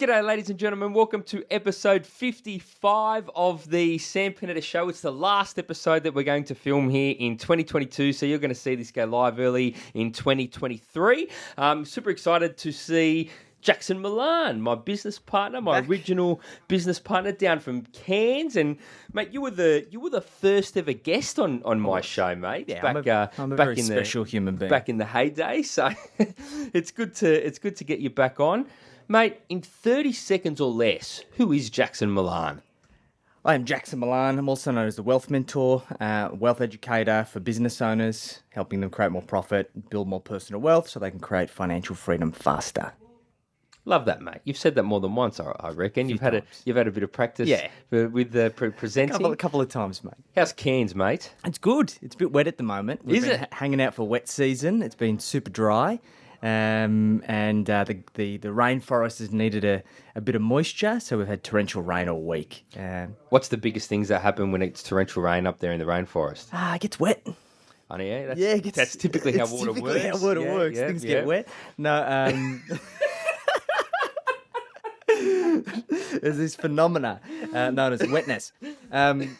G'day, ladies and gentlemen. Welcome to episode 55 of the Sam Panetta Show. It's the last episode that we're going to film here in 2022, so you're going to see this go live early in 2023. I'm super excited to see Jackson Milan, my business partner, my original business partner down from Cairns. And mate, you were the you were the first ever guest on, on my show, mate. Yeah, back I'm a, uh, I'm a back very in special the, human being. back in the heyday. So it's good to it's good to get you back on. Mate, in 30 seconds or less, who is Jackson Milan? I am Jackson Milan. I'm also known as the Wealth Mentor, uh, wealth educator for business owners, helping them create more profit, build more personal wealth so they can create financial freedom faster. Love that, mate. You've said that more than once, I I reckon. You've had a you've had a bit of practice Yeah. for- with the pre- presenting. Couple, a couple of times, mate. How's Cairns, mate? It's good. It's a bit wet at the moment. We've Is it? hanging out for wet season. It's been super dry. Um, and uh, the, the, the rainforest has needed a, a bit of moisture, so we've had torrential rain all week. Um, What's the biggest things that happen when it's torrential rain up there in the rainforest? ah, it gets wet. Know, yeah, that's, Yeah, gets, that's typically how water typically works. how water Yeah, works. yeah, Things get wet. No, um, there's this phenomena uh, known as wetness. Um,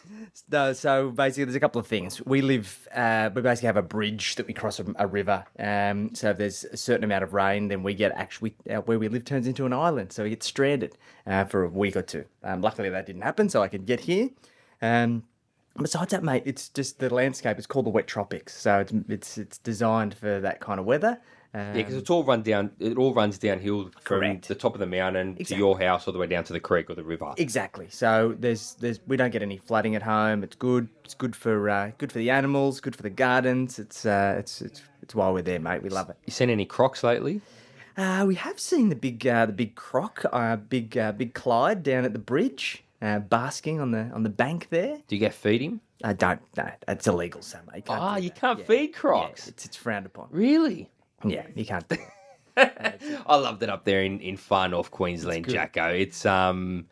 no, so basically, there's a couple of things. We live, uh, we basically have a bridge that we cross a, a river. Um, so if there's a certain amount of rain, then we get actually uh, where we live turns into an island. So we get stranded uh, for a week or two. Um, luckily, that didn't happen, so I could get here. Um, Besides that, mate, it's just the landscape. It's called the wet tropics, so it's it's it's designed for that kind of weather. Um, Yeah, because it's all run down. It all runs downhill from Correct. the top of the mountain to your house, all the way down to the creek or the river. exactly. So there's there's we don't get any flooding at home. It's good. It's good for uh, good for the animals. Good for the gardens. It's uh, it's it's it's why we're there, mate. We love it. You seen any crocs lately? Uh, we have seen the big uh, the big croc, uh, big uh, big Clyde down at the bridge, uh, basking on the on the bank there. Do you get feed him? I don't. No, it's illegal, so mate. can't Ah, you can't Yeah. feed Yeah, crocs. it's it's frowned upon. Really? Yeah, you can't do it. I loved it up there in, in far north Queensland. Jacko. It's um,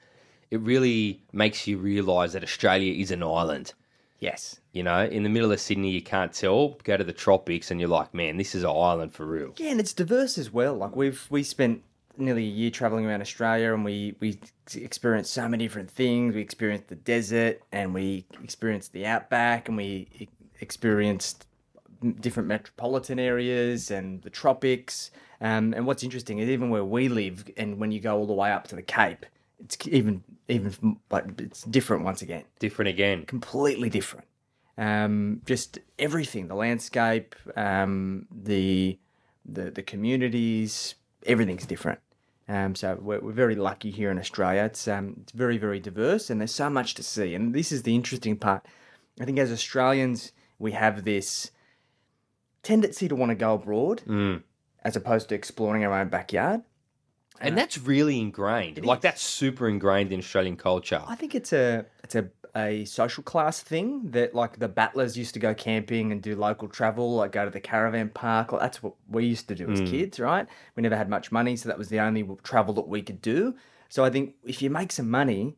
it really makes you realise that Australia is an island. Yes. You know, in the middle of Sydney, you can't tell. Go to the tropics, and you're like, man, this is an island for real. Yeah, and it's diverse as well. Like we've we spent nearly a year traveling around Australia, and we we experienced so many different things. We experienced the desert, and we experienced the outback, and we experienced different metropolitan areas and the tropics. Um, and what's interesting is even where we live, and when you go all the way up to the Cape, it's even even like it's different once again Different again. completely different. Um, just everything, the landscape, um, the, the the communities, everything's different. Um, so we're, we're very lucky here in Australia. It's um, it's very very diverse, and there's so much to see. And this is the interesting part. I think as Australians, we have this tendency to want to go abroad, mm. as opposed to exploring our own backyard. And that's really ingrained. Like, that's super ingrained in Australian culture. I think it's a it's a a social class thing that like the battlers used to go camping and do local travel, like go to the caravan park. Like, that's what we used to do as mm. kids, right? We never had much money, so that was the only travel that we could do. So I think if you make some money,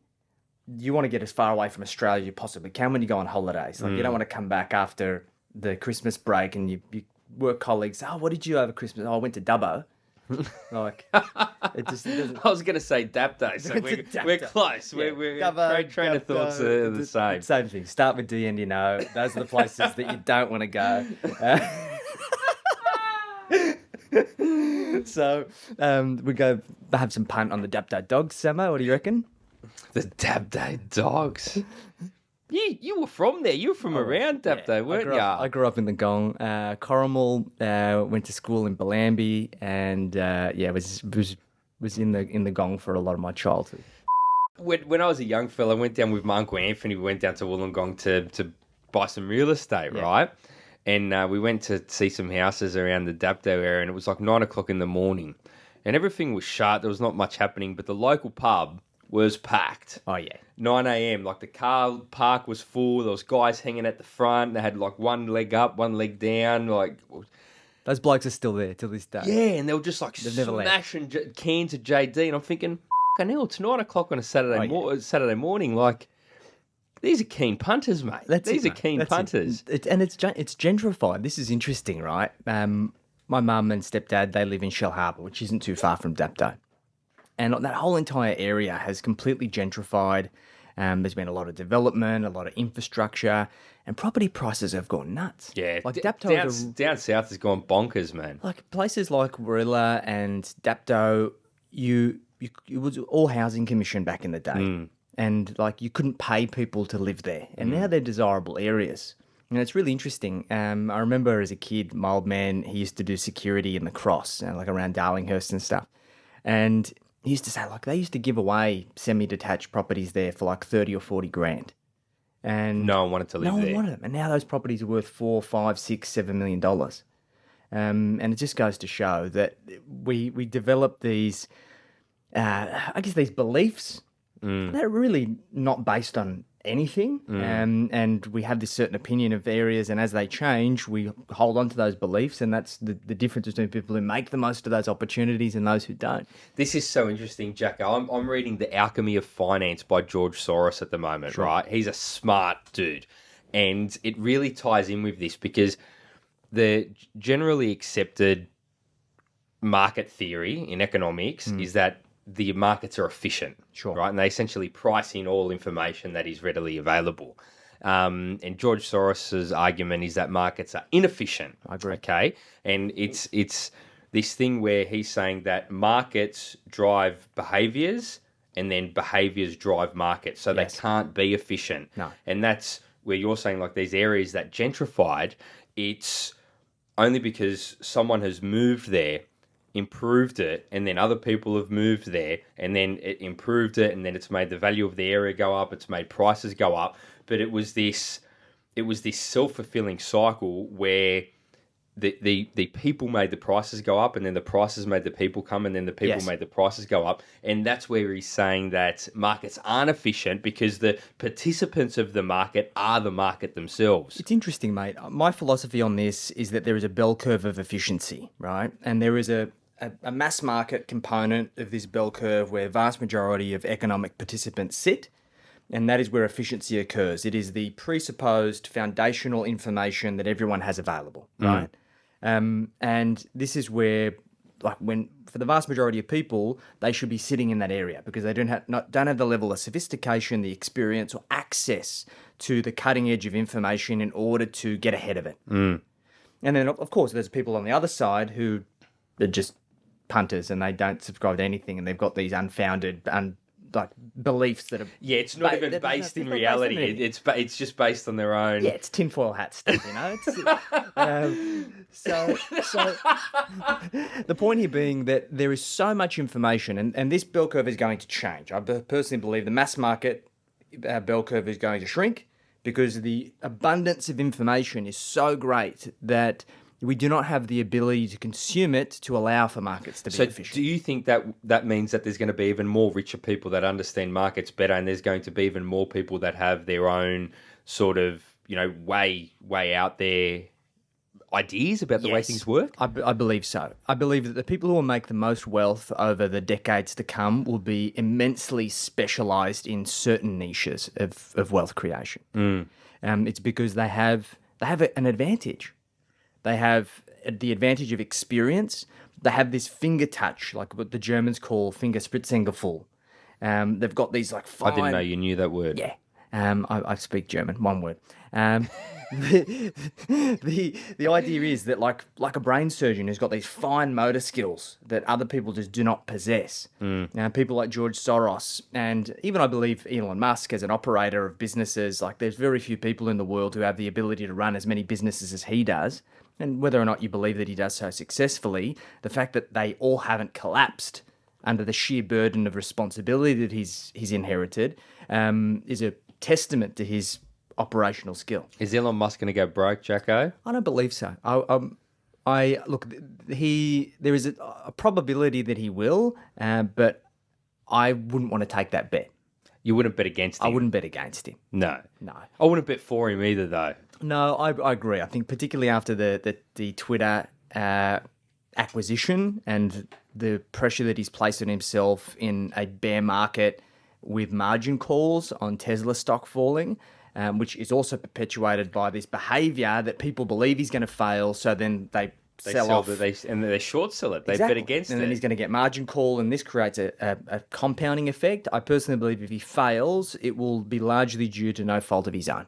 you want to get as far away from Australia as you possibly can when you go on holidays. Like you don't mm. want to come back after the Christmas break and you, you work colleagues. Oh, what did you have over Christmas? Oh, I went to Dubbo. like it just it doesn't. I was going to say Dapto, so we're, we're close. Yeah. We're, we're Dubbo, train, train of thoughts are the it's- same. Same thing. Start with D and you know. Those are the places that you don't want to go. Uh, so um, we go have some punt on the Dapto dogs, Samo. What do you reckon? The Dapto dogs. You you were from there. You were from around I weren't grew, you? up, I grew up in the Gong. Uh, Corrimal. Uh, went to school in Bellambi, and uh, yeah, was was was in the in the Gong for a lot of my childhood. when, when I was a young fella, I went down with my uncle Anthony. We went down to Wollongong to to buy some real estate, right? And uh, we went to see some houses around the Dapto area, and it was like nine o'clock in the morning, and everything was shut. There was not much happening, but the local pub was packed. Oh yeah, 9 a.m. Like the car park was full. There was guys hanging at the front. They had like one leg up, one leg down. Like those blokes are still there till this day. yeah, and they were just like left. smashing J- cans of JD, and I'm thinking, fucking hell, it's nine o'clock on a Saturday Oh, yeah. mor- Saturday morning. Like these are keen punters, mate. That's these it, are mate. keen That's punters. It- and it's it's gentrified. This is interesting, right? Um, my mum and stepdad they live in Shellharbour, which isn't too far from Dapto, and that whole entire area has completely gentrified. Um, there's been a lot of development, a lot of infrastructure, and property prices have gone nuts. Yeah, like Dapto, down, is a- down south has gone bonkers, man. like places like Warilla and Dapto, you, you it was all housing commission back in the day, and like you couldn't pay people to live there, and now they're desirable areas. And it's really interesting. Um, I remember as a kid, my old man he used to do security in the cross, uh, like around Darlinghurst and stuff, and used to say like they used to give away semi-detached properties there for like thirty or forty grand, and No one wanted to live no one there. wanted them, and now those properties are worth four, five, six, seven million dollars. Um, and it just goes to show that we we develop these, uh, I guess, these beliefs Mm. that are really not based on anything. Um, and we have this certain opinion of areas, and as they change, we hold on to those beliefs, and that's the, the difference between people who make the most of those opportunities and those who don't. This is so interesting, Jacko. I'm, I'm reading The Alchemy of Finance by George Soros at the moment, right? He's a smart dude. And it really ties in with this because the generally accepted market theory in economics is that the markets are efficient, Sure. right? And they essentially price in all information that is readily available. Um, and George Soros's argument is that markets are inefficient. I agree. Okay, and it's it's this thing where he's saying that markets drive behaviors, and then behaviors drive markets, so Yes. they can't be efficient. No. and that's where you're saying like these areas that gentrified, it's only because someone has moved there, improved it, and then other people have moved there, and then it improved it, and then it's made the value of the area go up, it's made prices go up. But it was this, it was this self fulfilling cycle where the, the the people made the prices go up, and then the prices made the people come, and then the people Yes. made the prices go up, and that's where he's saying that markets aren't efficient because the participants of the market are the market themselves. It's interesting, mate. My philosophy on this is that there is a bell curve of efficiency, right? And there is a, a, a mass market component of this bell curve where vast majority of economic participants sit, and that is where efficiency occurs. It is the presupposed foundational information that everyone has available, right? Um, and this is where, like, when for the vast majority of people, they should be sitting in that area because they don't have not, don't have the level of sophistication, the experience, or access to the cutting edge of information in order to get ahead of it. And then, of of course, there's people on the other side who are just punters and they don't subscribe to anything, and they've got these unfounded, un, like beliefs that are Yeah, it's not Ba- even based in based reality. It, it's ba- it's just based on their own. Yeah, it's tinfoil hat stuff, you know. It's, um, so, so the point here being that there is so much information, and, and this bell curve is going to change. I personally believe the mass market uh, bell curve is going to shrink because the abundance of information is so great that we do not have the ability to consume it to allow for markets to be So, efficient. do you think that that means that there's going to be even more richer people that understand markets better, and there's going to be even more people that have their own sort of you know way way out there ideas about the way things work? I, I believe so. I believe that the people who will make the most wealth over the decades to come will be immensely specialized in certain niches of, of wealth creation. Um, it's because they have they have an advantage. They have the advantage of experience. They have this finger touch, like what the Germans call finger spitzengefühl. Um, they've got these like fine... I didn't know you knew that word. yeah. Um, I, I speak German, one word. Um, the, the the idea is that like like a brain surgeon who's got these fine motor skills that other people just do not possess. Now, people like George Soros and even I believe Elon Musk as an operator of businesses, like there's very few people in the world who have the ability to run as many businesses as he does. And whether or not you believe that he does so successfully, the fact that they all haven't collapsed under the sheer burden of responsibility that he's he's inherited um, is a testament to his operational skill. Is Elon Musk going to go broke, Jacko? I don't believe so. I, um, I look. He there is a, a probability that he will, uh, but I wouldn't want to take that bet. You wouldn't bet against him. I wouldn't bet against him. No, No. I wouldn't bet for him either, though. No, I, I agree. I think particularly after the the, the Twitter uh, acquisition and the pressure that he's placed on himself in a bear market with margin calls on Tesla stock falling, um, which is also perpetuated by this behavior that people believe he's going to fail, so then they They sell sell off. they and they short sell it. They Exactly. bet against and it. then he's going to get margin call, and this creates a, a, a compounding effect. I personally believe if he fails, it will be largely due to no fault of his own.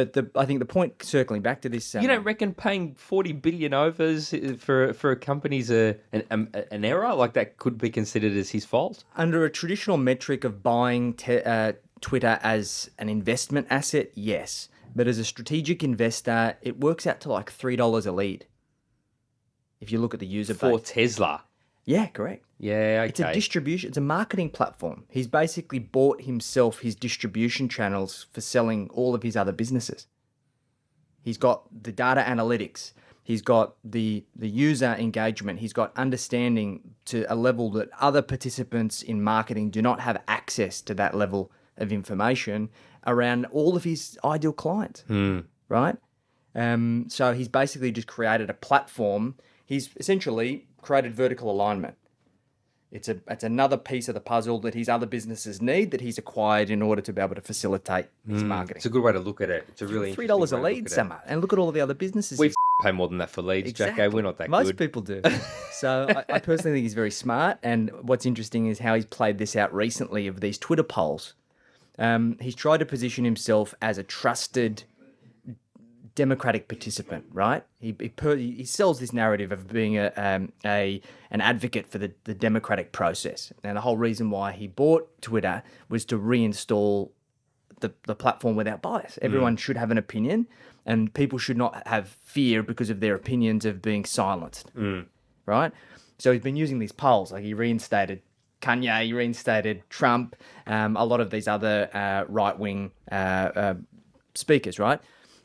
But the, I think the point, circling back to this, um, You don't reckon paying forty billion overs for for a company's a an, um, an error like that could be considered as his fault? under a traditional metric of buying te- uh, Twitter as an investment asset, yes. But as a strategic investor, it works out to like three dollars a lead. If you look at the user For base, Tesla, yeah, correct. yeah, okay. It's a distribution. It's a marketing platform. He's basically bought himself his distribution channels for selling all of his other businesses. He's got the data analytics. He's got the the user engagement. He's got understanding to a level that other participants in marketing do not have access to that level of information around all of his ideal clients. Right. Um, so he's basically just created a platform. He's essentially created vertical alignment. It's a it's another piece of the puzzle that his other businesses need that he's acquired in order to be able to facilitate his marketing. It's a good way to look at it. It's a really Three dollars a interesting way to lead, look at it. Samo, and look at all of the other businesses. We pay more than that for leads, Jacko. We're not that good. Most good. people do. so I, I personally think he's very smart. And what's interesting is how he's played this out recently of these Twitter polls. Um, he's tried to position himself as a trusted democratic participant, right? He he, per, he sells this narrative of being a um, a an advocate for the, the democratic process. And the whole reason why he bought Twitter was to reinstall the, the platform without bias. Everyone should have an opinion, and people should not have fear because of their opinions of being silenced. Right? So he's been using these polls, like he reinstated Kanye, he reinstated Trump, um, a lot of these other uh, right wing uh, uh, speakers, right?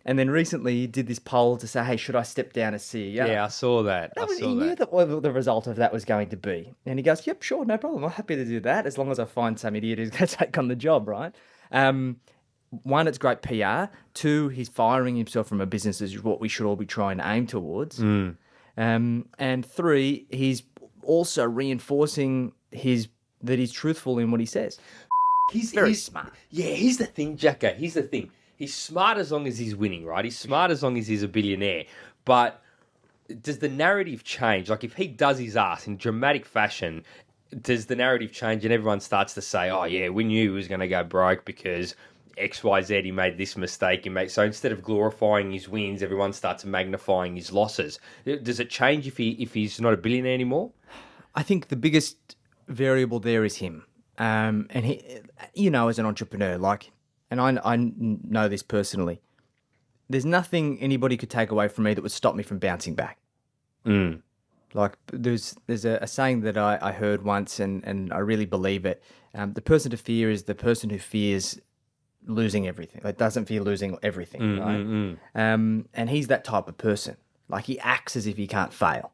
And then recently he did this poll to say, hey, should I step down as CEO? Yeah, I saw that. I was, saw he knew that. that what the result of that was going to be. And he goes, yep, sure, no problem. I'm happy to do that as long as I find some idiot who's going to take on the job, right? Um, one, it's great PR. Two, he's firing himself from a business, is what we should all be trying to aim towards. Mm. Um, and three, he's also reinforcing his that he's truthful in what he says. He's Very he's- smart. Yeah, here's the thing, Jacko. Here's the thing. He's smart as long as he's winning, right? He's smart as long as he's a billionaire. But does the narrative change? Like, if he does his ass in dramatic fashion, does the narrative change and everyone starts to say, oh, yeah, we knew he was going to go broke because XYZ, he made this mistake. He made... So instead of glorifying his wins, everyone starts magnifying his losses. Does it change if he if he's not a billionaire anymore? I think the biggest variable there is him. Um, and he, you know, as an entrepreneur, like, and I, I know this personally, there's nothing anybody could take away from me that would stop me from bouncing back. Mm. Like, there's there's a, a saying that I, I heard once, and, and I really believe it. Um, the person to fear is the person who fears losing everything. Like, doesn't fear losing everything, right? Um, and he's that type of person. Like, he acts as if he can't fail.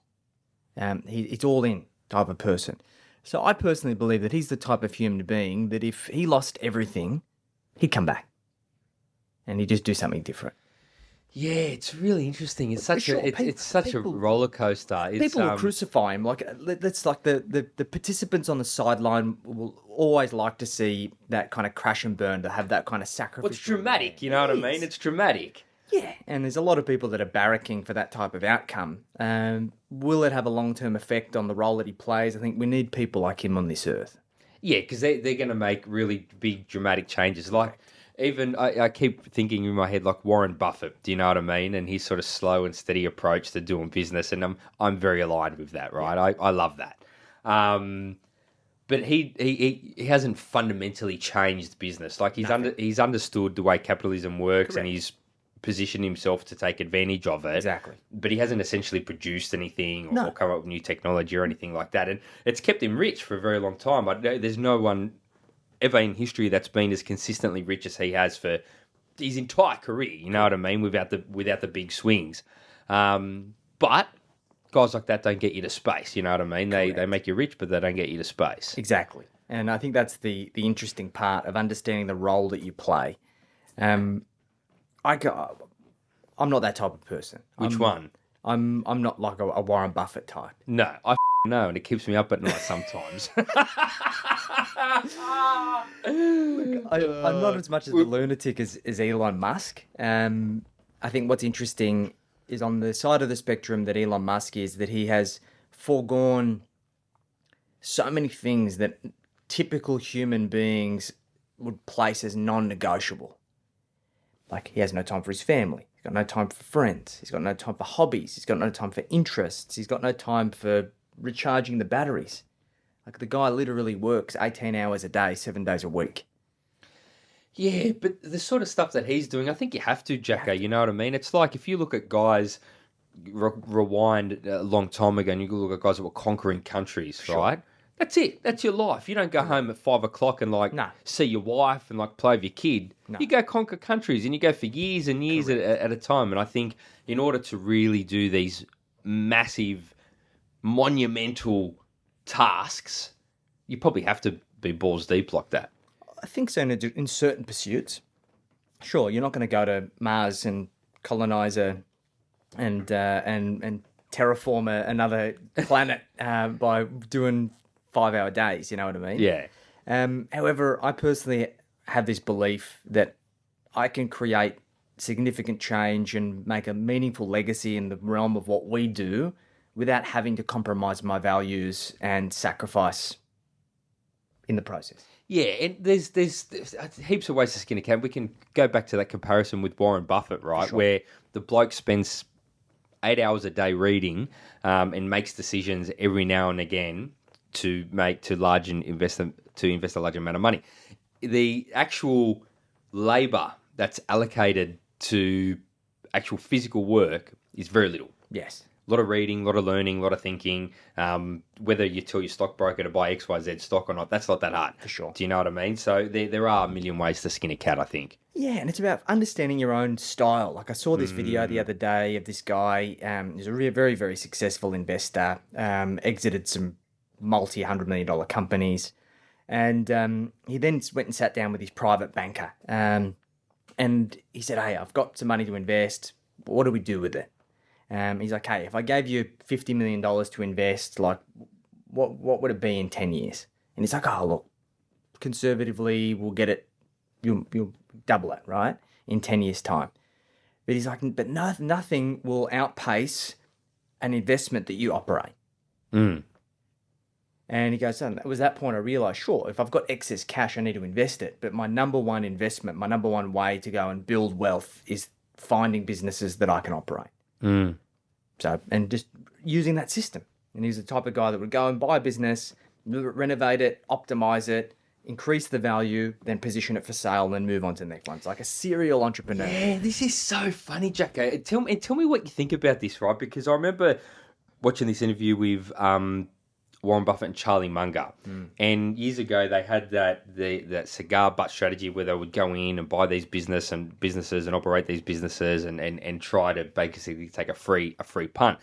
Um, he, it's all in type of person. So I personally believe that he's the type of human being that if he lost everything, he'd come back, and he'd just do something different. Yeah, it's really interesting. It's such sure, a it's, pe- it's such people- a roller coaster. It's, People will um, crucify him. Like that's like the, the the participants on the sideline will always like to see that kind of crash and burn to have that kind of sacrifice. well, it's dramatic. You know what I mean? It's dramatic. Yeah, and there's a lot of people that are barracking for that type of outcome. Um, will it have a long term effect on the role that he plays? I think we need people like him on this earth. Yeah, because they they're going to make really big dramatic changes. Like even I, I keep thinking in my head like Warren Buffett. Do you know what I mean? And his sort of slow and steady approach to doing business, and I'm I'm very aligned with that. Right? I I love that. Um, but he, he he hasn't fundamentally changed business. Like he's under he's understood the way capitalism works, and he's positioned himself to take advantage of it. Exactly. But he hasn't essentially produced anything or, No. or come up with new technology or anything like that. And it's kept him rich for a very long time. I, there's no one ever in history that's been as consistently rich as he has for his entire career. You know what I mean? Without the without the big swings. Um, but guys like that don't get you to space. You know what I mean? They they make you rich, but they don't get you to space. Exactly. And I think that's the the interesting part of understanding the role that you play. Um, I go, I'm not that type of person. Which I'm, one? I'm I'm not like a, a Warren Buffett type. No, I know, and it keeps me up at night sometimes. I, I'm not as much of a lunatic as, as Elon Musk. Um, I think what's interesting is on the side of the spectrum that Elon Musk is that he has foregone so many things that typical human beings would place as non-negotiable. Like he has no time for his family. He's got no time for friends. He's got no time for hobbies. He's got no time for interests. He's got no time for recharging the batteries. Like the guy literally works 18 hours a day, seven days a week. Yeah, but the sort of stuff that he's doing, I think you have to, Jacko. You know what I mean? It's like if you look at guys, re- rewind a long time ago, and you look at guys that were conquering countries, right? That's it. That's your life. You don't go home at five o'clock and like No. see your wife and like play with your kid. You go conquer countries and you go for years and years at, at a time. And I think in order to really do these massive, monumental tasks, you probably have to be balls deep like that. I think so in, a, in certain pursuits. Sure, you're not going to go to Mars and colonize a and uh, and and terraform a, another planet uh, by doing five hour days. You know what I mean? Yeah. Um, however, I personally have this belief that I can create significant change and make a meaningful legacy in the realm of what we do without having to compromise my values and sacrifice in the process. Yeah, and there's, there's there's heaps of ways to skin a cat. We can go back to that comparison with Warren Buffett, right? Where the bloke spends eight hours a day reading um, and makes decisions every now and again to make to large and invest to invest a large amount of money. The actual labor that's allocated to actual physical work is very little. Yes. A lot of reading, a lot of learning, a lot of thinking. Um, whether you tell your stockbroker to buy XYZ stock or not, that's not that hard. For sure. Do you know what I mean? So there, there are a million ways to skin a cat, I think. Yeah, and it's about understanding your own style. Like I saw this video the other day of this guy. Um, he's a very, very successful investor. Um, exited some multi hundred million dollar companies, and um, he then went and sat down with his private banker. Um, and he said, "Hey, I've got some money to invest. What do we do with it?" Um, he's like, "Hey, if I gave you fifty million dollars to invest, like, what what would it be in ten years?" And he's like, "Oh, look, conservatively, we'll get it. You'll you'll double it, right, in ten years' time." But he's like, "But no, nothing will outpace an investment that you operate." Mm. And he goes, and it was that point I realized, sure, if I've got excess cash, I need to invest it. But my number one investment, my number one way to go and build wealth is finding businesses that I can operate. Mm. So, and just using that system. And he's the type of guy that would go and buy a business, renovate it, optimize it, increase the value, then position it for sale, and then move on to the next one. It's like a serial entrepreneur. Yeah, this is so funny, Jacko. Tell me, tell me what you think about this, right? Because I remember watching this interview with um, Warren Buffett and Charlie Munger, hmm. and years ago they had that the that cigar butt strategy where they would go in and buy these business and businesses and operate these businesses and, and, and try to basically take a free a free punt,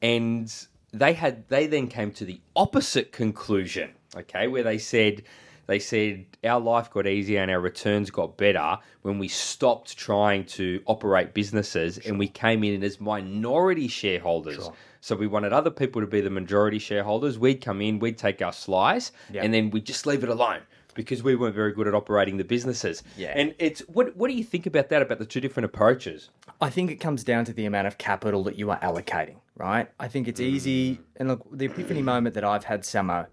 and they had they then came to the opposite conclusion, okay, where they said they said our life got easier and our returns got better when we stopped trying to operate businesses and we came in as minority shareholders. So we wanted other people to be the majority shareholders. We'd come in, we'd take our slice, Yeah. and then we'd just leave it alone because we weren't very good at operating the businesses. Yeah. And it's what what do you think about that? About the two different approaches? I think it comes down to the amount of capital that you are allocating, right? I think it's easy. And look, the epiphany moment that I've had, Samo,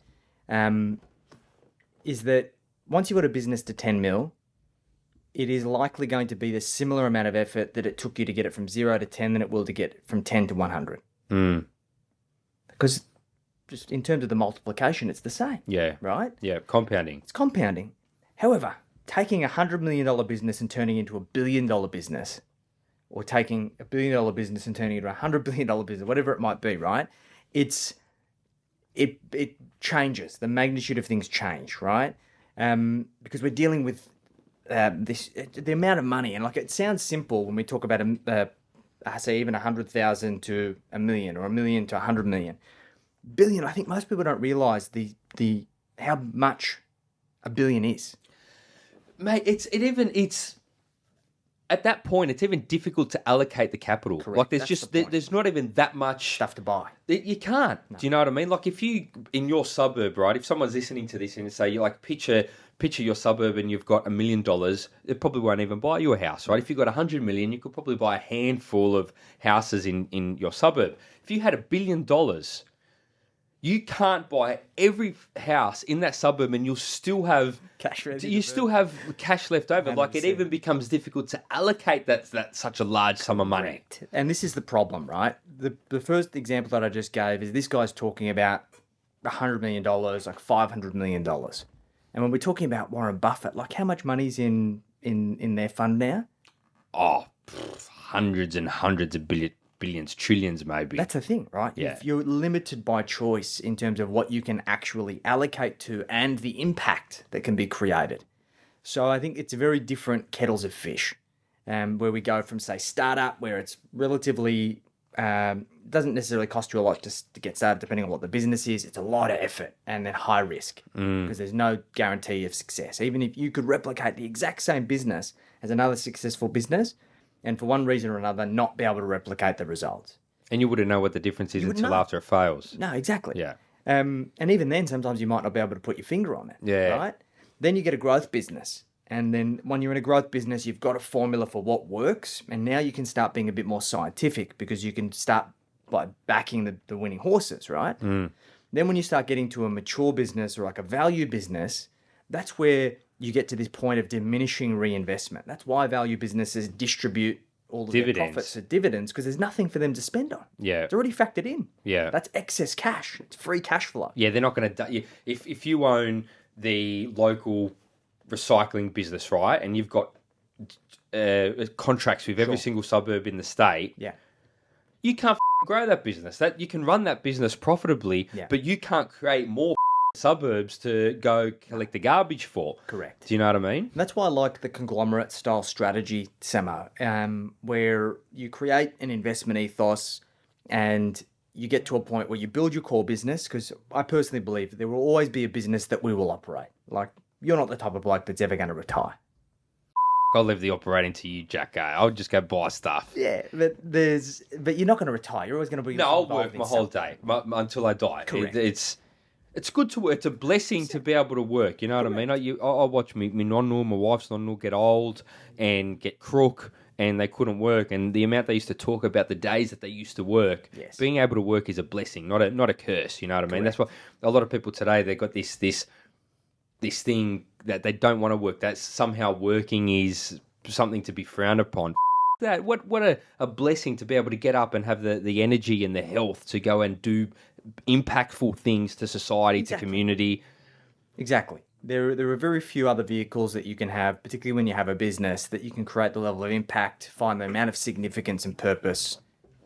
um, is that once you've got a business to 10 mil, it is likely going to be the similar amount of effort that it took you to get it from zero to 10 than it will to get from 10 to 100. Mm. Because just in terms of the multiplication, it's the same, Yeah, right? yeah, compounding. It's compounding. However, taking a hundred million dollar business and turning it into a billion dollar business, or taking a billion dollar business and turning it into a hundred billion dollar business, whatever it might be, right? It's it it changes. The magnitude of things change, right? Um, because we're dealing with uh, this the amount of money, and like it sounds simple when we talk about a, uh, I say even a hundred thousand to a million, or a million to a hundred million. I think most people don't realize the the how much a billion is. mate it's it even it's at that point, it's even difficult to allocate the capital. Like there's That's just the there, there's not even that much Stuff to buy. You can't. Do you know what I mean? Like if you in your suburb, right? If someone's listening to this and say you like picture picture your suburb and you've got a million dollars, it probably won't even buy you a house, right? If you've got a hundred million, you could probably buy a handful of houses in in your suburb. If you had a billion dollars, you can't buy every house in that suburb and you'll still have Cash you still have cash left over. Like it even becomes difficult to allocate that that such a large sum of money. And this is the problem, right? The the first example that I just gave is this guy's talking about hundred million dollars, like five hundred million dollars. And when we're talking about Warren Buffett, like how much money's in in in their fund now? Oh, pff, hundreds and hundreds of billion, billions, trillions, maybe. That's the thing, right? Yeah. If you're limited by choice in terms of what you can actually allocate to and the impact that can be created. So I think it's a very different kettles of fish, um, where we go from say startup, where it's relatively um, doesn't necessarily cost you a lot just to get started, depending on what the business is. It's a lot of effort and then high risk because there's no guarantee of success. Even if you could replicate the exact same business as another successful business, and for one reason or another, not be able to replicate the results. and you wouldn't know what the difference is until after it fails. No, exactly. Yeah. Um, and even then, sometimes you might not be able to put your finger on it. Yeah. Right. Then you get a growth business, and then when you're in a growth business, you've got a formula for what works, and now you can start being a bit more scientific because you can start by backing the, the winning horses, right? Mm. Then when you start getting to a mature business or like a value business, that's where you get to this point of diminishing reinvestment. That's why value businesses distribute all of their profits as dividends because there's nothing for them to spend on. Yeah. It's already factored in. Yeah. That's excess cash. It's free cash flow. Yeah, they're not going to. If if you own the local recycling business, right, and you've got uh, contracts with every single suburb in the state, Yeah. you can't f- grow that business. That you can run that business profitably, Yeah. but you can't create more suburbs to go collect the garbage for. Correct. Do you know what I mean? That's why I like the conglomerate style strategy, Samo, um, where you create an investment ethos and you get to a point where you build your core business. Because I personally believe that there will always be a business that we will operate. Like, you're not the type of bloke that's ever going to retire. I'll leave the operating to you, Jacko. I'll just go buy stuff. Yeah, but there's, but you're not going to retire. You're always going to be. No, I'll work my whole day my, my- until I die. It- Correct. it's it's good to work. It's a blessing to be able to work. You know what I mean? I, you, I, I watch me, me nonno, my wife's nonno get old and get crook, and they couldn't work. And the amount they used to talk about the days that they used to work, Yes. being able to work is a blessing, not a not a curse. You know what I mean? That's why a lot of people today they've got this this this thing that they don't want to work. That somehow working is something to be frowned upon. That what what a, a blessing to be able to get up and have the, the energy and the health to go and do impactful things to society, to community. Exactly. There, there are very few other vehicles that you can have, particularly when you have a business, that you can create the level of impact, find the amount of significance and purpose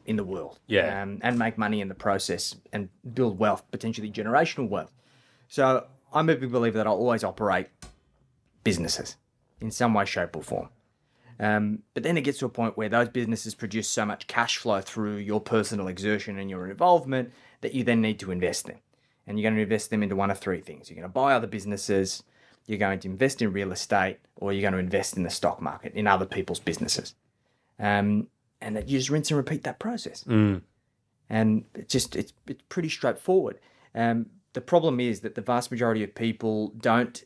in the world. Yeah. Um, and make money in the process and build wealth, potentially generational wealth. So I'm a big believer that I'll always operate businesses in some way, shape, or form. Um, but then it gets to a point where those businesses produce so much cash flow through your personal exertion and your involvement that you then need to invest them. And you're going to invest them into one of three things. You're going to buy other businesses, you're going to invest in real estate, or you're going to invest in the stock market, in other people's businesses. Um, and that you just rinse and repeat that process. And it's just it's it's pretty straightforward. Um, the problem is that the vast majority of people don't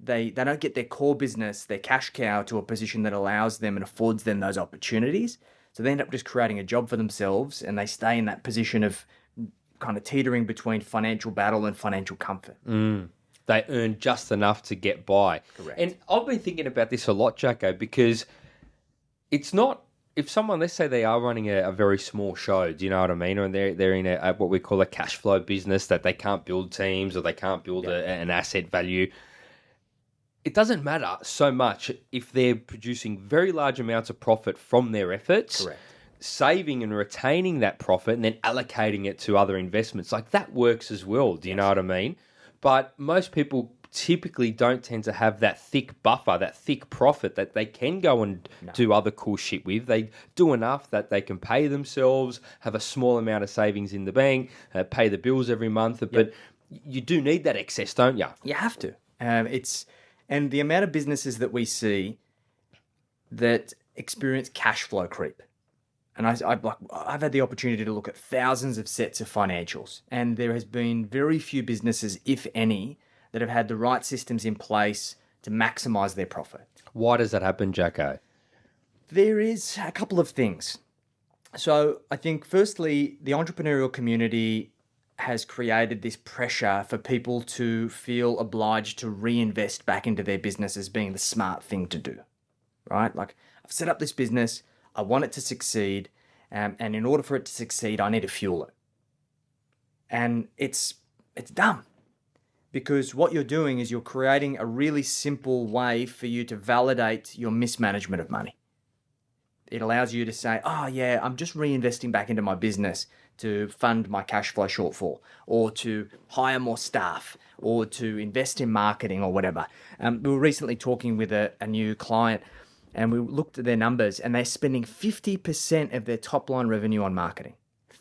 they they don't get their core business, their cash cow, to a position that allows them and affords them those opportunities. So they end up just creating a job for themselves, and they stay in that position of kind of teetering between financial battle and financial comfort. Mm. They earn just enough to get by. Correct. And I've been thinking about this a lot, Jacko, because it's not if someone let's say they are running a, a very small show, do you know what I mean? Or they're they're in a, a what we call a cash flow business that they can't build teams or they can't build a, an asset value. It doesn't matter so much if they're producing very large amounts of profit from their efforts. Correct. Saving and retaining that profit and then allocating it to other investments. Like that works as well. Do you know what I mean? But most people typically don't tend to have that thick buffer, that thick profit that they can go and do other cool shit with. They do enough that they can pay themselves, have a small amount of savings in the bank, uh, pay the bills every month. But you do need that excess, don't you? You have to. Um, it's and the amount of businesses that we see that experience cash flow creep. And I, like I've had the opportunity to look at thousands of sets of financials, and there has been very few businesses, if any, that have had the right systems in place to maximize their profit. Why does that happen, Jacko? There is a couple of things. So I think, firstly, the entrepreneurial community has created this pressure for people to feel obliged to reinvest back into their business as being the smart thing to do, right? Like, I've set up this business, I want it to succeed, um, and in order for it to succeed, I need to fuel it. And it's it's dumb because what you're doing is you're creating a really simple way for you to validate your mismanagement of money. It allows you to say, "Oh yeah, I'm just reinvesting back into my business to fund my cash flow shortfall, or to hire more staff, or to invest in marketing, or whatever." Um, we were recently talking with a, a new client and we looked at their numbers and they're spending 50% of their top line revenue on marketing.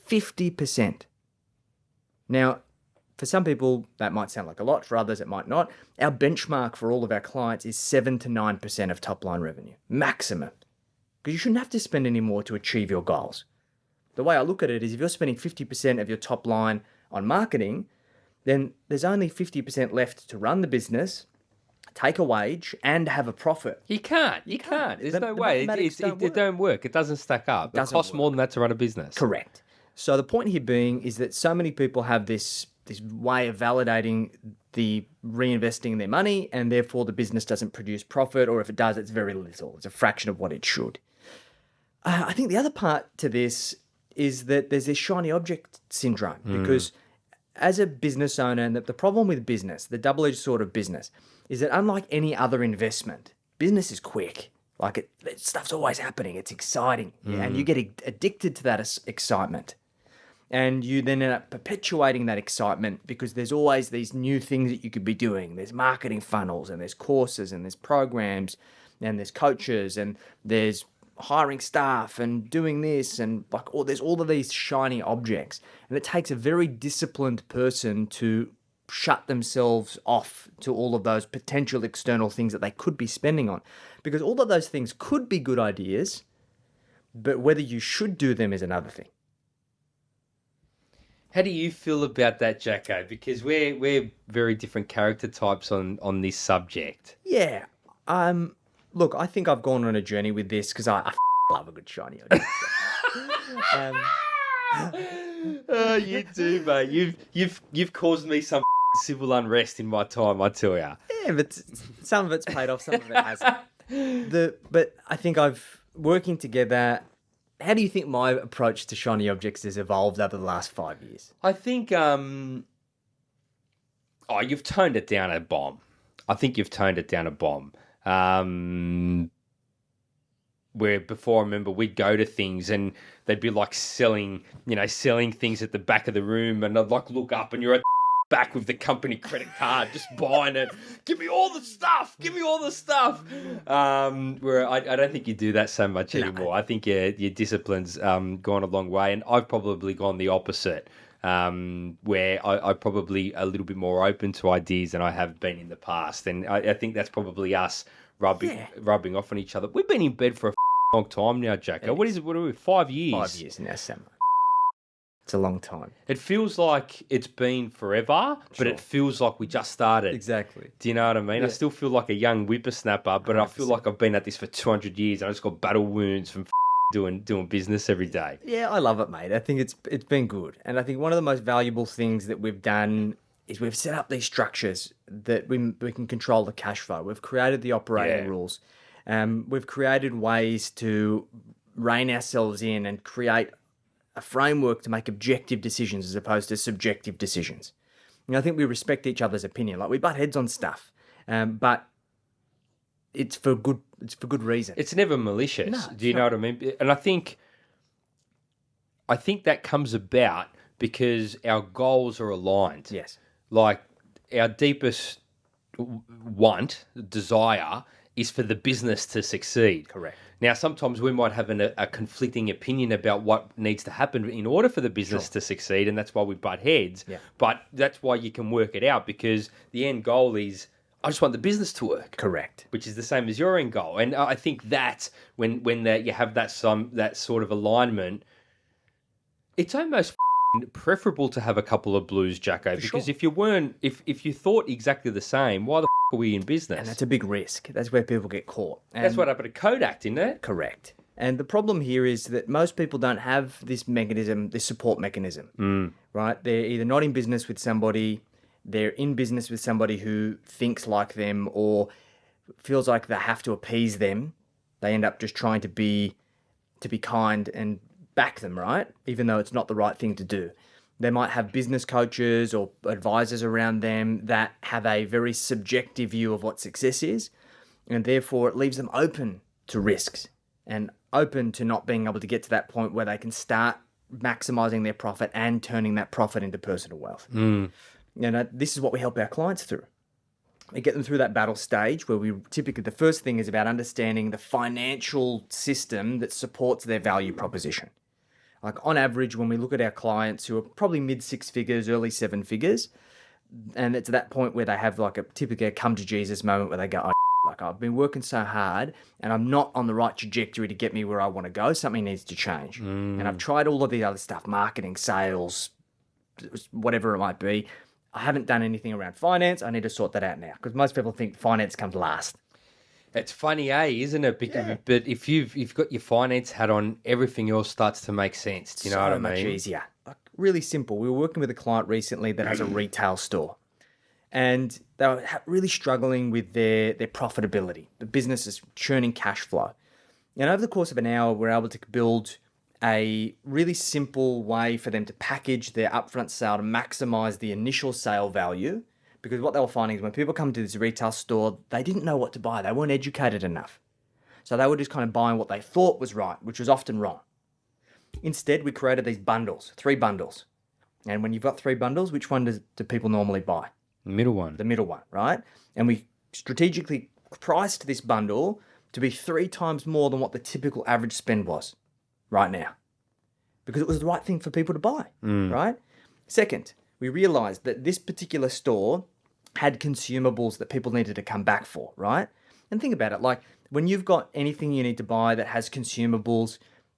50%. Now, for some people, that might sound like a lot. For others, it might not. Our benchmark for all of our clients is 7 to 9% of top line revenue, maximum. Because you shouldn't have to spend any more to achieve your goals. The way I look at it is if you're spending 50% of your top line on marketing, then there's only 50% left to run the business take a wage and have a profit. You can't. You, can't. There's The- no the way. It, it, don't it, it work. don't work. It doesn't stack up. It costs more than that to run a business. Correct. So the point here being is that so many people have this this way of validating the reinvesting their money, and therefore the business doesn't produce profit, or if it does, it's very little. It's a fraction of what it should. Uh, I think the other part to this is that there's this shiny object syndrome because as a business owner, and the, the problem with business, the double edged sword of business, is that unlike any other investment, business is quick. Like it, it- stuff's always happening. It's exciting, yeah, and you mm. get addicted to that excitement, and you then end up perpetuating that excitement because there's always these new things that you could be doing. There's marketing funnels, and there's courses, and there's programs, and there's coaches, and there's hiring staff and doing this and like all there's all of these shiny objects and it takes a very disciplined person to shut themselves off to all of those potential external things that they could be spending on because all of those things could be good ideas but whether you should do them is another thing How do you feel about that, Jacko? Because we're we're very different character types on on this subject. yeah um look i think i've gone on a journey with this because I, I f- love a good shiny object um, oh, you do, mate. You've you've you've caused me some civil unrest in my time. I tell ya. Yeah, but some of it's paid off, some of it hasn't. The but I think I've working together. How do you think my approach to shiny objects has evolved over the last five years? I think um oh you've toned it down a bomb. I think you've toned it down a bomb. Um where before I remember we'd go to things and they'd be like selling, you know, selling things at the back of the room and I'd like look up and you're at back with the company credit card just buying it. Give me all the stuff. Give me all the stuff. Um, where I, I don't think you do that so much anymore. I think your your discipline's um, gone a long way, and I've probably gone the opposite. Um, where I, I'm probably a little bit more open to ideas than I have been in the past, and I, I think that's probably us rubbing Yeah. rubbing off on each other. We've been in bed for a long time now, Jacko. What is. is it? What are we? Five years. Five years now, Sam. It's a long time. It feels like it's been forever, but it feels like we just started. Exactly. Do you know what I mean? I still feel like a young whippersnapper, but I feel like I've been at this for 200 years. I just got battle wounds from doing doing business every day. Yeah, I love it, mate. I think it's it's been good, and I think one of the most valuable things that we've done is we've set up these structures that we we can control the cash flow. We've created the operating Yeah. rules. Um, we've created ways to rein ourselves in and create a framework to make objective decisions as opposed to subjective decisions. And I think we respect each other's opinion. Like we butt heads on stuff, um, but it's for good. It's for good reason. It's never malicious. No, Do you it's know what I mean? And I think I think that comes about because our goals are aligned. yes. Like our deepest want, desire is for the business to succeed. Correct. Now, sometimes we might have an, a conflicting opinion about what needs to happen in order for the business to succeed, and that's why we butt heads. Yeah. But that's why you can work it out because the end goal is I just want the business to work. Correct. Which is the same as your end goal, and I think that when when that you have that some that sort of alignment, it's almost preferable to have a couple of blues, Jacko. Because sure. if you weren't, if if you thought exactly the same, why the f- are we in business? And that's a big risk. That's where people get caught. That's And- what happened to Kodak, didn't it? Correct. And the problem here is that most people don't have this mechanism, this support mechanism, mm. right? They're either not in business with somebody, they're in business with somebody who thinks like them or feels like they have to appease them. They end up just trying to be to be kind and back them, right? Even though it's not the right thing to do. They might have business coaches or advisors around them that have a very subjective view of what success is, and therefore it leaves them open to risks and open to not being able to get to that point where they can start maximizing their profit and turning that profit into personal wealth. Hmm. You know, this is what we help our clients through. We get them through that battle stage where we typically the first thing is about understanding the financial system that supports their value proposition. Like on average, when we look at our clients who are probably mid six figures, early seven figures, and it's at that point where they have like a typical come to Jesus moment where they go, oh, like I've been working so hard and I'm not on the right trajectory to get me where I want to go. Something needs to change. Mm. And I've tried all of the other stuff, marketing, sales, whatever it might be. I haven't done anything around finance. I need to sort that out now because most people think finance comes last. It's funny, eh, isn't it? Because, But if you've you've got your finance hat on, everything else starts to make sense. Do you know what I mean? much easier. Like really simple. We were working with a client recently that has a retail store, and they were really struggling with their their profitability. The business is churning cash flow, and over the course of an hour, we're able to build a really simple way for them to package their upfront sale to maximize the initial sale value. Because what they were finding is when people come to this retail store, they didn't know what to buy. They weren't educated enough. So they were just kind of buying what they thought was right, which was often wrong. Instead, we created these bundles, three bundles. And when you've got three bundles, which one does, do people normally buy? Middle one. The middle one, right? And we strategically priced this bundle to be three times more than what the typical average spend was right now because it was the right thing for people to buy, mm. right? Second, we realized that this particular store had consumables that people needed to come back for, right? And think about it like when you've got anything you need to buy that has consumables,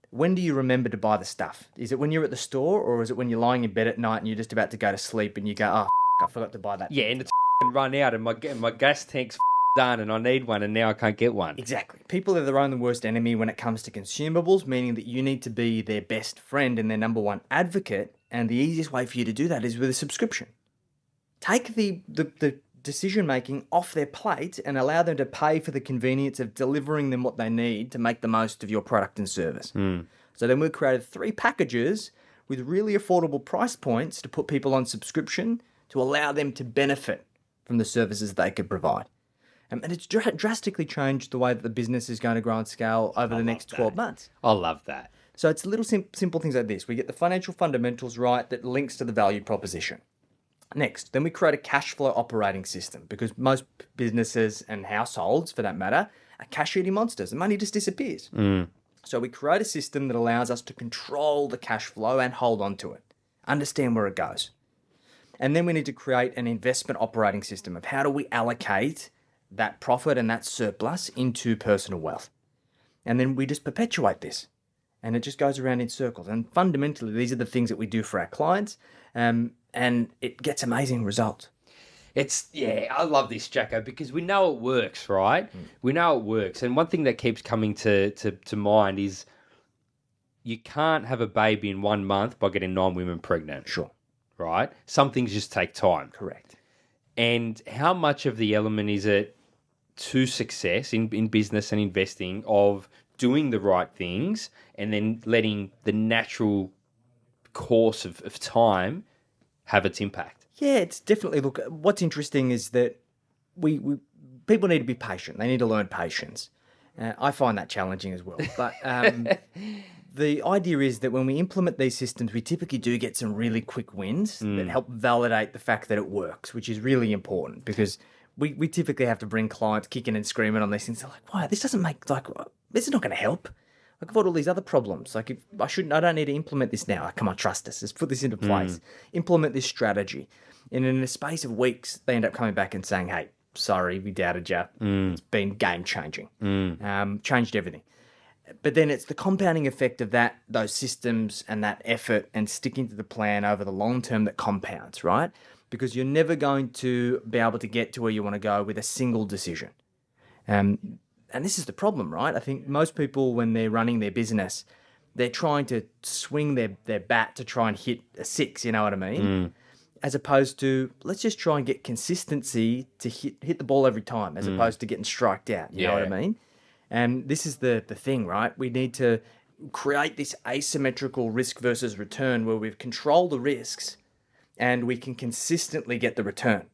when do you remember to buy the stuff? Is it when you're at the store or is it when you're lying in bed at night and you're just about to go to sleep and you go, oh, f- I forgot to buy that? Yeah, and it's run out, and my my gas tank's done, and I need one, and now I can't get one. Exactly. People are their own worst enemy when it comes to consumables, meaning that you need to be their best friend and their number one advocate. And the easiest way for you to do that is with a subscription. Take the, the, the decision making off their plate and allow them to pay for the convenience of delivering them what they need to make the most of your product and service. So then we created three packages with really affordable price points to put people on subscription to allow them to benefit from the services they could provide. Um, and it's dra- drastically changed the way that the business is going to grow and scale over the next 12 months. I love that. So it's little sim- simple things like this. We get the financial fundamentals right that links to the value proposition. Next, then we create a cash flow operating system because most businesses and households, for that matter, are cash eating monsters. The money just disappears. So we create a system that allows us to control the cash flow and hold on to it, understand where it goes. And then we need to create an investment operating system of how do we allocate that profit and that surplus into personal wealth. And then we just perpetuate this. And it just goes around in circles. And fundamentally, these are the things that we do for our clients. Um, and it gets amazing results. It's yeah, I love this, Jacko, because we know it works, right? Hmm. We know it works, and one thing that keeps coming to, to to mind is you can't have a baby in one month by getting nine women pregnant, Sure. right? Some things just take time, Correct. and how much of the element is it to success in in business and investing of doing the right things and then letting the natural course of, of time have its impact. Yeah, it's definitely look. What's interesting is that we, we people need to be patient. They need to learn patience. Uh, I find that challenging as well. But um, the idea is that when we implement these systems, we typically do get some really quick wins that help validate the fact that it works, which is really important because we, we typically have to bring clients kicking and screaming on these things. They're like, "Why this doesn't make like this is not going to help." Like I've got all these other problems. Like if I shouldn't, I don't need to implement this now. Like, come on, trust us. Let's put this into place. Implement this strategy. And in a space of weeks, they end up coming back and saying, "Hey, sorry, we doubted you. It's been game changing, um, changed everything. But then it's the compounding effect of that, those systems and that effort and sticking to the plan over the long term that compounds, right? Because you're never going to be able to get to where you want to go with a single decision. Um, and this is the problem, right? I think most people, when they're running their business, they're trying to swing their, their bat to try and hit a six, you know what I mean? Mm. As opposed to let's just try and get consistency to hit hit the ball every time, as mm. opposed to getting striked out. You know what I mean? And this is the the thing, right? We need to create this asymmetrical risk versus return where we've controlled the risks and we can consistently get the return.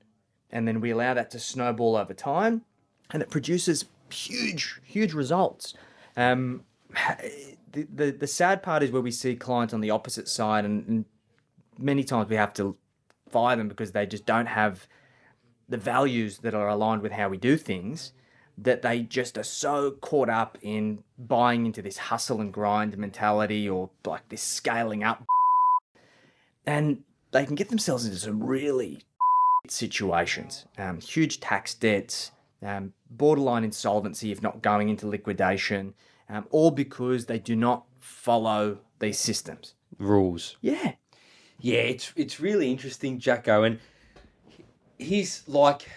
And then we allow that to snowball over time and it produces huge, huge results. Um, the, the, the sad part is where we see clients on the opposite side, and, and many times we have to fire them because they just don't have the values that are aligned with how we do things that they just are so caught up in buying into this hustle and grind mentality or like this scaling up and they can get themselves into some really situations um, huge tax debts um, borderline insolvency if not going into liquidation um, all because they do not follow these systems Rules. yeah Yeah, it's it's really interesting, Jacko, and he's like,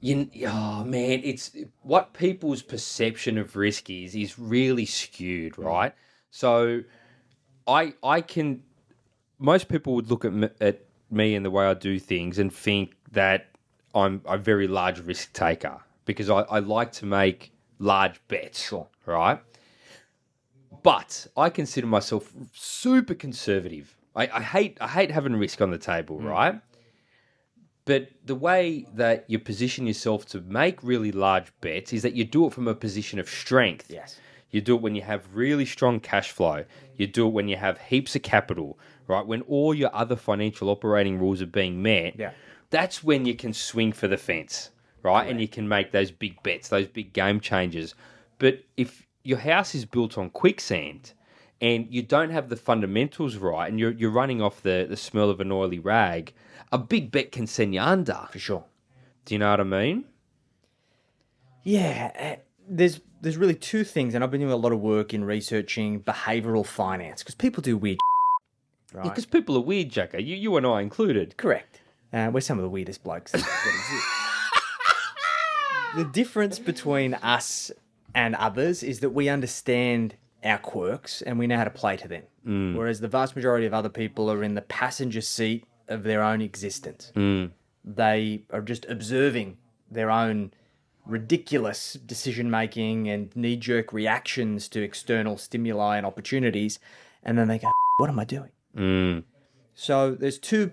you, oh man, it's what people's perception of risk is is really skewed, right? So, I I can, most people would look at me, at me and the way I do things and think that I'm a very large risk taker because I, I like to make large bets, right? but I consider myself super conservative. I, I hate I hate having risk on the table, hmm. right? But the way that you position yourself to make really large bets is that you do it from a position of strength. yes You do it when you have really strong cash flow. You do it when you have heaps of capital, right? When all your other financial operating rules are being met. Yeah. That's when you can swing for the fence, right? And you can make those big bets, those big game changers. But if your house is built on quicksand and you don't have the fundamentals right and you're, you're running off the, the smell of an oily rag, a big bet can send you under. for sure Do you know what I mean? Yeah, uh, there's there's really two things, and I've been doing a lot of work in researching behavioral finance because people do weird, right? Because people are weird, Jacko. You, you and I included. Correct. Uh, we're some of the weirdest blokes that exist. the difference between us and others is that we understand our quirks and we know how to play to them, whereas the vast majority of other people are in the passenger seat of their own existence. They are just observing their own ridiculous decision making and knee jerk reactions to external stimuli and opportunities, and then they go, "What am I doing?" Mm. So there's two,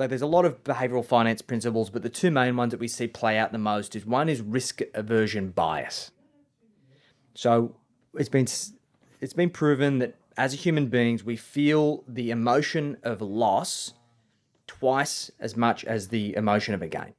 like there's a lot of behavioral finance principles, but the two main ones that we see play out the most is one is risk aversion bias. So it's been it's been proven that as human beings we feel the emotion of loss twice as much as the emotion of a gain.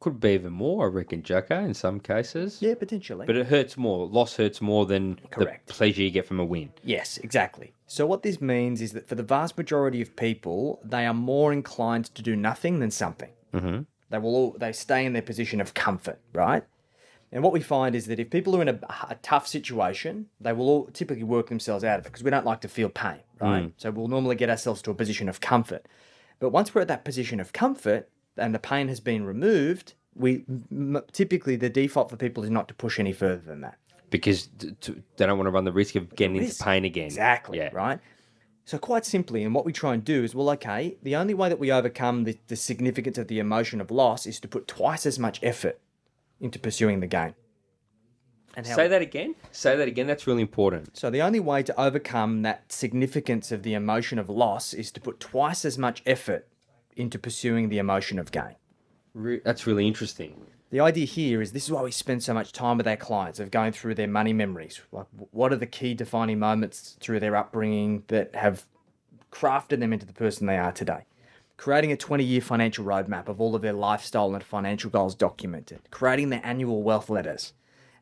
Could be even more, I reckon, Jacko, in some cases. Yeah, potentially. But it hurts more. Loss hurts more than Correct. the pleasure you get from a win. Yes, exactly. So what this means is that for the vast majority of people, they are more inclined to do nothing than something. Mm-hmm. They will all, they stay in their position of comfort, right? And what we find is that if people are in a, a tough situation, they will all typically work themselves out of it because we don't like to feel pain, right? So we'll normally get ourselves to a position of comfort. But once we're at that position of comfort and the pain has been removed, we m- typically the default for people is not to push any further than that. Because they don't want to run the risk of getting into pain again. Exactly. Yeah. Right. So quite simply, and what we try and do is, well, okay, the only way that we overcome the, the significance of the emotion of loss is to put twice as much effort into pursuing the gain. And how, Say that again. Say that again. That's really important. so the only way to overcome that significance of the emotion of loss is to put twice as much effort into pursuing the emotion of gain. Re- that's really interesting. The idea here is this is why we spend so much time with our clients of going through their money memories. Like, what are the key defining moments through their upbringing that have crafted them into the person they are today? Creating a 20 year financial roadmap of all of their lifestyle and financial goals documented, creating their annual wealth letters,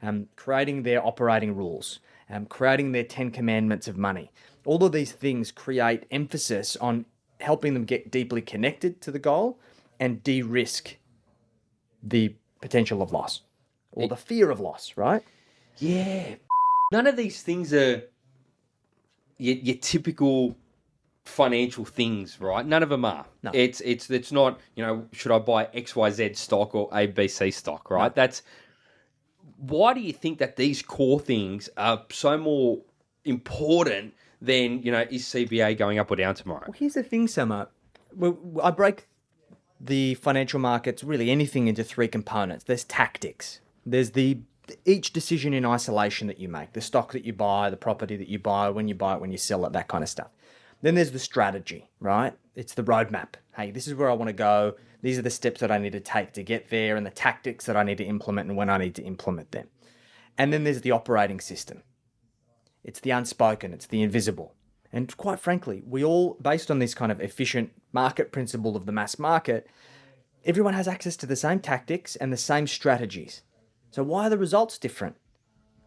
um, creating their operating rules, um, creating their 10 commandments of money. All of these things create emphasis on helping them get deeply connected to the goal and de-risk the potential of loss or the fear of loss, right? Yeah. None of these things are your, your typical financial things, right? None of them are. No. It's it's it's not, you know, should I buy XYZ stock or ABC stock, right? That's why do you think that these core things are so more important than, you know, is CBA going up or down tomorrow? Well, here's the thing, Summer. I break the financial markets, really anything, into three components. There's tactics. There's the each decision in isolation that you make, the stock that you buy, the property that you buy, when you buy it, when you sell it, that kind of stuff. Then there's the strategy, right? It's the roadmap. Hey, this is where I want to go. These are the steps that I need to take to get there, and the tactics that I need to implement and when I need to implement them. And then there's the operating system. It's the unspoken, it's the invisible. And quite frankly, we all, based on this kind of efficient market principle of the mass market, everyone has access to the same tactics and the same strategies. So why are the results different?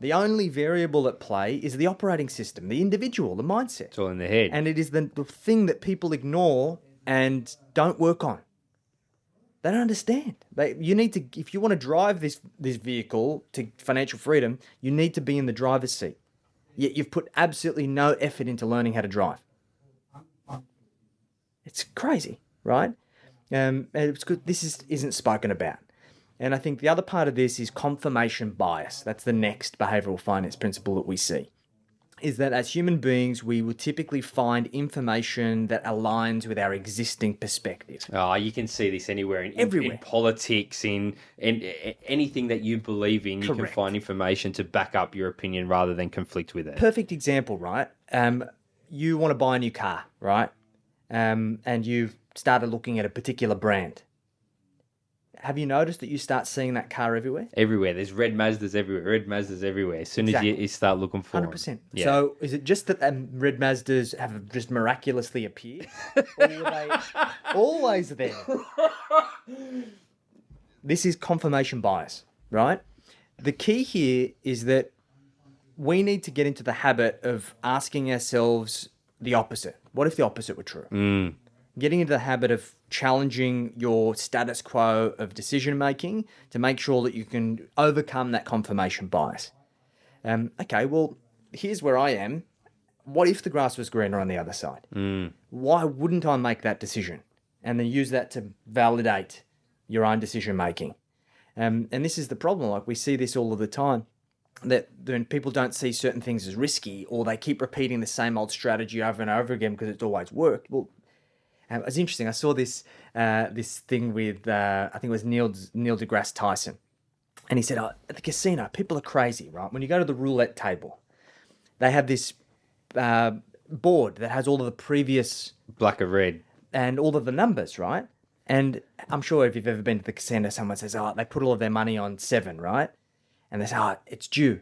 The only variable at play is the operating system, the individual, the mindset. It's all in the head. And it is the, the thing that people ignore and don't work on. They don't understand. They, you need to, if you want to drive this this vehicle to financial freedom, you need to be in the driver's seat. Yet you've put absolutely no effort into learning how to drive. It's crazy, right? Um, and it's good. This is isn't spoken about. And I think the other part of this is confirmation bias. That's the next behavioral finance principle that we see. Is that as human beings, we will typically find information that aligns with our existing perspective. Oh, you can see this anywhere in, in- in, politics, in, in a- anything that you believe in. You can find information to back up your opinion rather than conflict with it. Perfect example, right? Um, you want to buy a new car, right? Um, and you've started looking at a particular brand. Have you noticed that you start seeing that car everywhere? Everywhere. There's red Mazdas everywhere. Red Mazdas everywhere. As soon as you, you start looking for Hundred them. percent. Yeah. So is it just that um, red Mazdas have just miraculously appeared, or were they always there? This is confirmation bias, right? The key here is that we need to get into the habit of asking ourselves the opposite. What if the opposite were true? Getting into the habit of challenging your status quo of decision making to make sure that you can overcome that confirmation bias. Um, okay, well, here's where I am. What if the grass was greener on the other side? Why wouldn't I make that decision and then use that to validate your own decision making? Um, and this is the problem. Like we see this all of the time. That when people don't see certain things as risky, or they keep repeating the same old strategy over and over again because it's always worked. Well, um, it was interesting. I saw this uh, this thing with uh, I think it was Neil Neil deGrasse Tyson, and he said, oh, "At the casino, people are crazy, right? When you go to the roulette table, they have this uh, board that has all of the previous Black or red. and all of the numbers, right? And I'm sure if you've ever been to the casino, someone says, "Oh, they put all of their money on seven, right?" And they say, "Oh, it's due."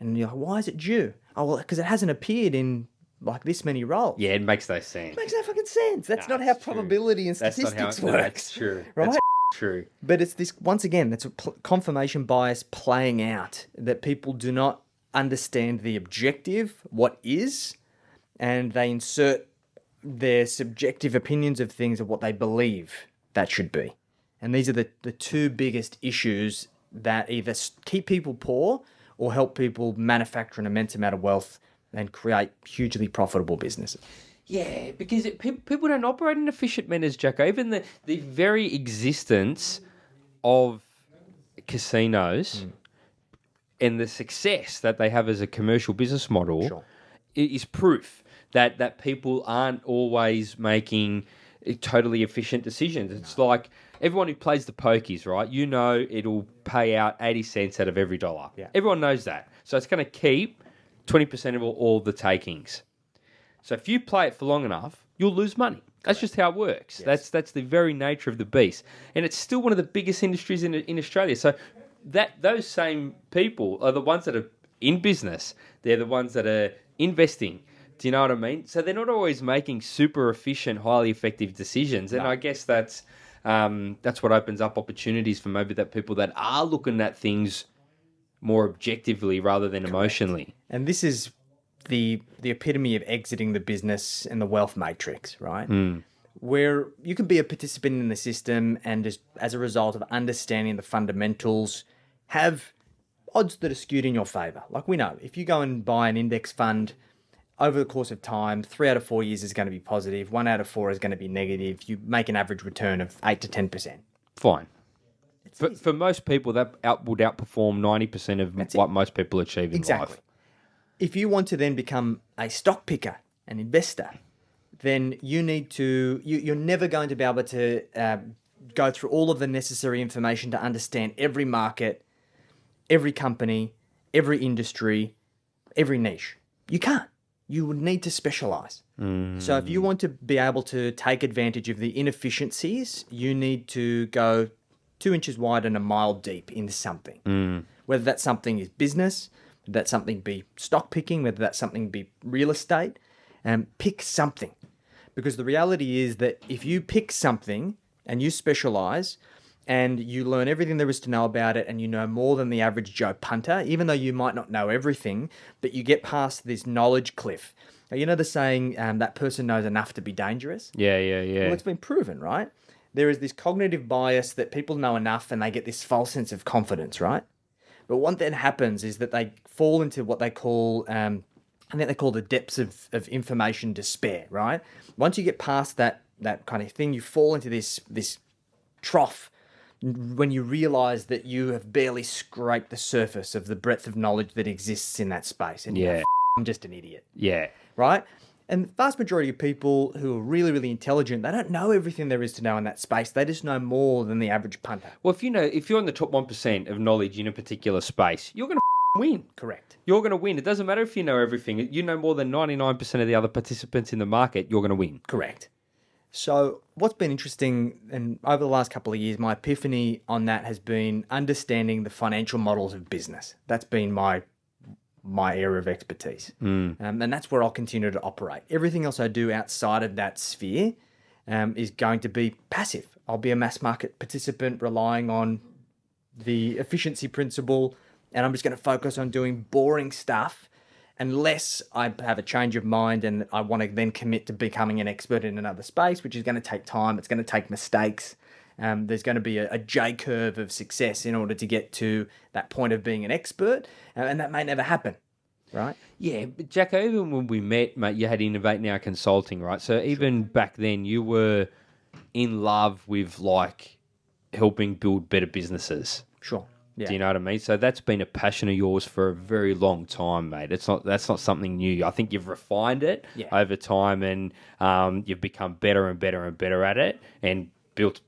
And you're like, "Why is it due?" Oh, well, because it hasn't appeared in like this many rolls. Yeah, it makes no sense. makes no fucking sense. That's No, not how it's true. probability and That's how statistics no, works. That's true. Right? That's true. But it's this once again, that's a confirmation bias playing out that people do not understand the objective, what is, and they insert their subjective opinions of things of what they believe that should be. And these are the, the two biggest issues that either keep people poor or help people manufacture an immense amount of wealth and create hugely profitable businesses. Yeah, because it, pe- people don't operate in efficient manners, Jacko. Even the, the very existence of casinos and the success that they have as a commercial business model Sure. is proof that, that people aren't always making uh, totally efficient decisions. It's like everyone who plays the pokies, right? You know it'll pay out 80 cents out of every dollar. Yeah. Everyone knows that. So it's going to keep 20% of all, the takings. So if you play it for long enough, you'll lose money. That's just how it works. That's that's the very nature of the beast, and it's still one of the biggest industries in in Australia. So that those same people are the ones that are in business. They're the ones that are investing. Do you know what I mean? So they're not always making super efficient, highly effective decisions, and I guess that's um, that's what opens up opportunities for maybe that people that are looking at things more objectively rather than emotionally. And this is the the epitome of exiting the business and the wealth matrix, right? Hmm. where you can be a participant in the system and as, as a result of understanding the fundamentals, have odds that are skewed in your favor. Like we know, if you go and buy an index fund over the course of time, three out of four years is going to be positive, one out of four is going to be negative. You make an average return of eight to 10%. Fine. For, for most people, that out, would outperform 90% of what most people achieve in Exactly. life. If you want to then become a stock picker, an investor, then you need to, you, you're never going to be able to um, go through all of the necessary information to understand every market, every company, every industry, every niche. You can't. You would need to specialize. So if you want to be able to take advantage of the inefficiencies, you need to go two inches wide and a mile deep into something. Whether that something is business, that something be stock picking, whether that something be real estate, um, pick something. Because the reality is that if you pick something and you specialize and you learn everything there is to know about it and you know more than the average Joe punter, even though you might not know everything, but you get past this knowledge cliff. Now, you know the saying, um, that person knows enough to be dangerous? Yeah, yeah, yeah. Well, it's been proven, right? There is this cognitive bias that people know enough and they get this false sense of confidence, right? But what then happens is that they fall into what they call, um, I think they call the depths of, of information despair, right? Once you get past that that kind of thing, you fall into this this trough when you realize that you have barely scraped the surface of the breadth of knowledge that exists in that space. And you're Yeah. "I'm just an idiot yeah. right? And the vast majority of people who are really, really intelligent, they don't know everything there is to know in that space. They just know more than the average punter. Well, if you know, if you're in the top 1% of knowledge in a particular space, you're going to win. Correct. You're going to win. It doesn't matter if you know everything. You know more than 99% of the other participants in the market, you're going to win. Correct. So, what's been interesting, and over the last couple of years, my epiphany on that has been understanding the financial models of business. That's been my my area of expertise, um, and that's where I'll continue to operate. Everything else I do outside of that sphere um, is going to be passive. I'll be a mass market participant, relying on the efficiency principle, and I'm just going to focus on doing boring stuff unless I have a change of mind and I want to then commit to becoming an expert in another space, which is going to take time. It's going to take mistakes. Um, there's going to be a, a J curve of success in order to get to that point of being an expert, uh, and that may never happen, right? Yeah, but Jacko, even when we met, mate, you had Innovate Now Consulting, right? So even back then, you were in love with like helping build better businesses. Sure. Yeah. Do you know what I mean? So that's been a passion of yours for a very long time, mate. It's not that's not something new. I think you've refined it Yeah. over time, and um, you've become better and better and better at it, and built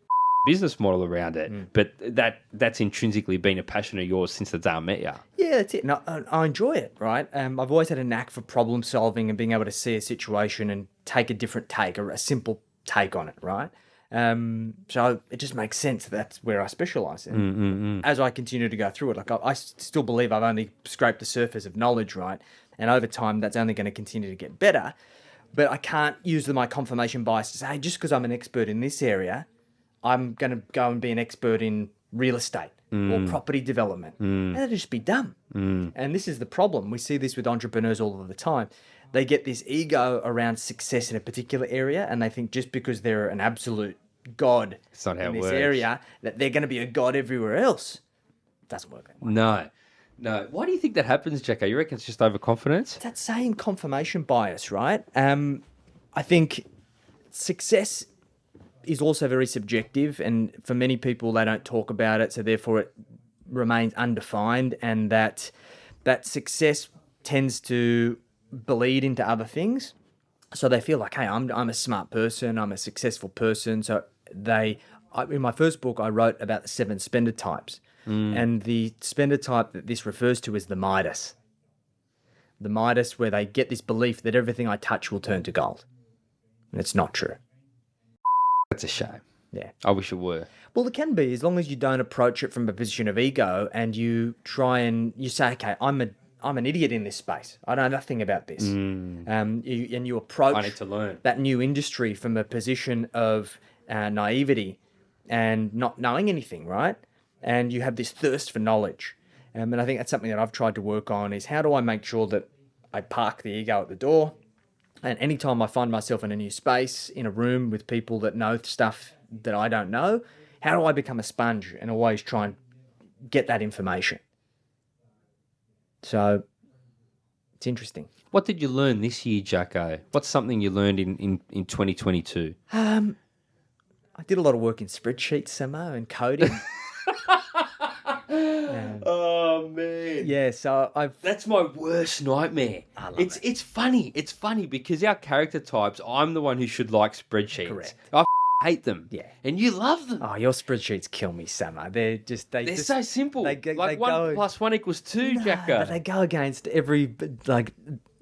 business model around it. Mm. But that that's intrinsically been a passion of yours since the day I met you. Yeah, that's it. And I, I enjoy it, right? Um, I've always had a knack for problem solving and being able to see a situation and take a different take, or a simple take on it, right? Um, so it just makes sense. That's where I specialize in. Mm, mm, mm. As I continue to go through it, like I, I still believe I've only scraped the surface of knowledge, right? And over time, that's only going to continue to get better. But I can't use my confirmation bias to say, hey, just because I'm an expert in this area, I'm going to go and be an expert in real estate or property development. That'd just be dumb. And this is the problem. We see this with entrepreneurs all of the time. They get this ego around success in a particular area, and they think just because they're an absolute god It's not how in it this works. area, that they're going to be a god everywhere else. doesn't work that way. No, no. Why do you think that happens, Jacko? You reckon it's just overconfidence? that same confirmation bias, right? Um, I think success is also very subjective, and for many people, they don't talk about it, so therefore it remains undefined, and that that success tends to bleed into other things. So they feel like, hey, I'm I'm a smart person, I'm a successful person. So they, I, in my first book, I wrote about the seven spender types, mm. and the spender type that this refers to is the Midas the Midas, where they get this belief that everything I touch will turn to gold. And it's not true. That's a shame. Yeah. I wish it were. Well, it can be as long as you don't approach it from a position of ego and you try and you say, okay, I'm a I'm an idiot in this space. I know nothing about this. Um, you, and you approach I need to learn. that new industry from a position of uh, naivety and not knowing anything, right? And you have this thirst for knowledge. Um, and I think that's something that I've tried to work on is how do I make sure that I park the ego at the door And anytime I find myself in a new space, in a room with people that know stuff that I don't know, how do I become a sponge and always try and get that information? So it's interesting. What did you learn this year, Jacko? What's something you learned in, in, in 2022? Um, I did a lot of work in spreadsheets, Samo, and coding. Oh man. yeah, so I've That's my worst nightmare. love it's it's funny. It's funny because our character types, I'm the one who should like spreadsheets. Correct. I hate them. Yeah. And you love them. oh, your spreadsheets kill me, Samo. They're just they They're just so simple. they go- like they one go- plus one equals two, Nah, Jacko. but they go against every like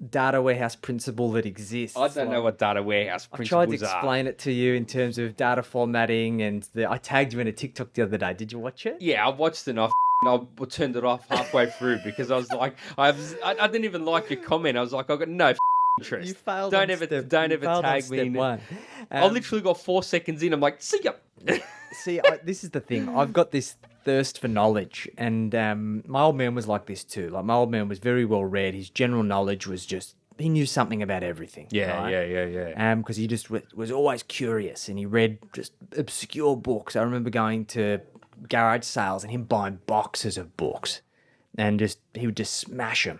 data warehouse principle that exists. I don't know what data warehouse principles are. I tried to are. explain it to you in terms of data formatting, and the, I tagged you in a TikTok the other day. Did you watch it? Yeah, I watched it. And I, f- I turned it off halfway through because I was like, I, was, I, I didn't even like your comment. I was like, I got no interest. You failed. Don't ever, step- don't ever tag me. in it. one. I Um, literally got four seconds in. I'm like, see ya. See, I, this is the thing. I've got this thirst for knowledge, and um, my old man was like this too. Like my old man was very well read. His general knowledge was just he knew something about everything. Yeah, right? Yeah, yeah, yeah. Um, because he just w- was always curious, and he read just obscure books. I remember going to garage sales and him buying boxes of books, and just he would just smash them.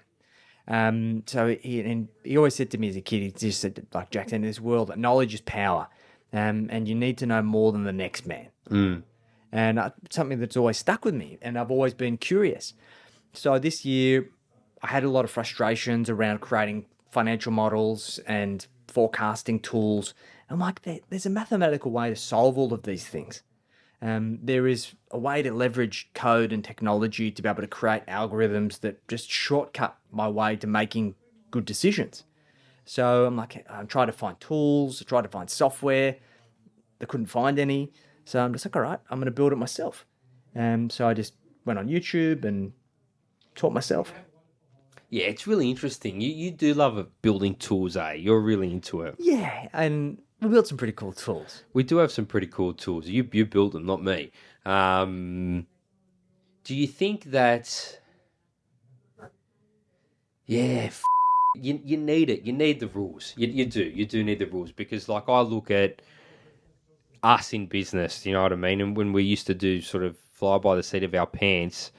Um, so he and he always said to me as a kid, he just said like Jackson, in this world, that knowledge is power, um, and you need to know more than the next man. And uh, something that's always stuck with me, and I've always been curious. So this year, I had a lot of frustrations around creating financial models and forecasting tools. I'm like, there, there's a mathematical way to solve all of these things. Um, there is a way to leverage code and technology to be able to create algorithms that just shortcut my way to making good decisions. So I'm like, I'm trying to find tools, I tried to find software. I couldn't find any. So I'm just like, all right, I'm going to build it myself. And so I just went on YouTube and taught myself. Yeah, it's really interesting. You you do love building tools, eh? You're really into it. Yeah, and we built some pretty cool tools. We do have some pretty cool tools. You you build them, not me. Um, do you think that? Yeah, you you need it. You need the rules. You you do. You do need the rules because, like, I look at us in business. You know what I mean? And when we used to do sort of fly by the seat of our pants,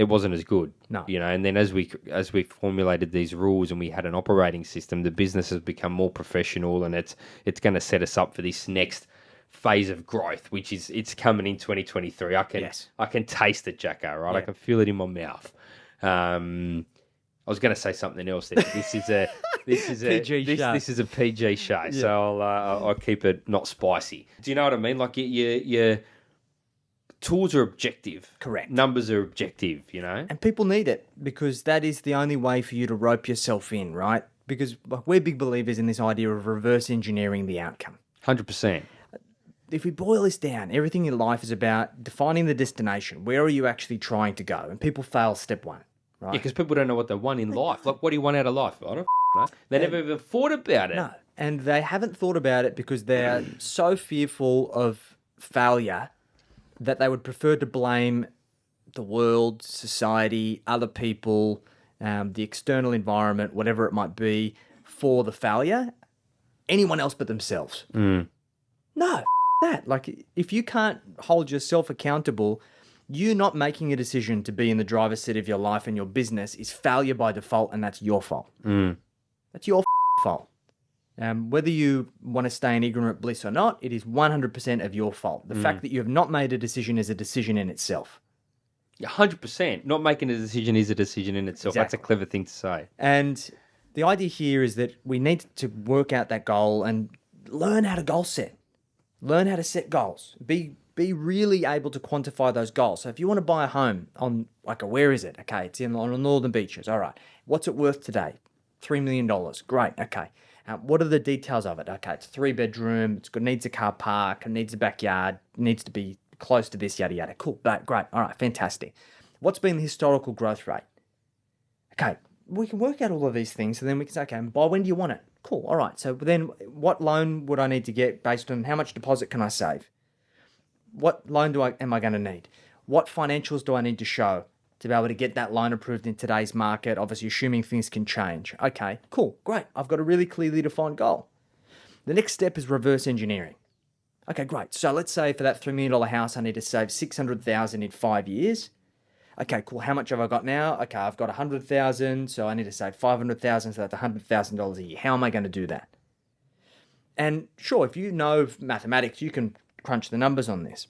it wasn't as good. No. You know, and then as we as we formulated these rules and we had an operating system, the business has become more professional, and it's it's going to set us up for this next phase of growth, which is it's coming in 2023. I can Yes. I can taste it, Jacko. Right, I can feel it in my mouth. Um, I was going to say something else. There. This is a this is a PG this, show. this is a PG show, so I'll, uh, I'll keep it not spicy. Do you know what I mean? Like your, your tools are objective, Correct. Numbers are objective. You know, And people need it because that is the only way for you to rope yourself in, right? Because we're big believers in this idea of reverse engineering the outcome. hundred percent. If we boil this down, everything in life is about defining the destination. Where are you actually trying to go? And people fail step one, right? Yeah, because people don't know what they want in life. Like, what do you want out of life? I don't know. They never even thought about it. No. And they haven't thought about it because they're so fearful of failure that they would prefer to blame the world, society, other people, um, the external environment, whatever it might be, for the failure. Anyone else but themselves. No, f- that. Like, if you can't hold yourself accountable, you not making a decision to be in the driver's seat of your life and your business is failure by default, and that's your fault. That's your f- fault. Um, whether you want to stay in ignorant bliss or not, it is 100% of your fault. The fact that you have not made a decision is a decision in itself. hundred percent. Not making a decision is a decision in itself. That's a clever thing to say. And the idea here is that we need to work out that goal and learn how to goal set. Learn how to set goals. Be be really able to quantify those goals. So if you want to buy a home on like a where is it? Okay, it's in on the northern beaches. All right. What's it worth today? Three million dollars. Great. Okay. Uh, what are the details of it? Okay, it's three bedroom. It's good. needs a car park. It needs a backyard. Needs to be close to this. Yada yada. Cool. But great. All right. Fantastic. What's been the historical growth rate? Okay, we can work out all of these things, and then we can say, okay, by when do you want it? Cool. All right. So then, what loan would I need to get based on how much deposit can I save? What loan do I am I going to need? What financials do I need to show? To be able to get that loan approved in today's market, obviously assuming things can change. Okay, cool, great. I've got a really clearly defined goal. The next step is reverse engineering. Okay, great. So let's say for that $3 million house, I need to save 600000 in five years. Okay, cool. How much have I got now? Okay, I've got 100000 so I need to save 500000 so that's $100,000 a year. How am I going to do that? And sure, if you know mathematics, you can crunch the numbers on this.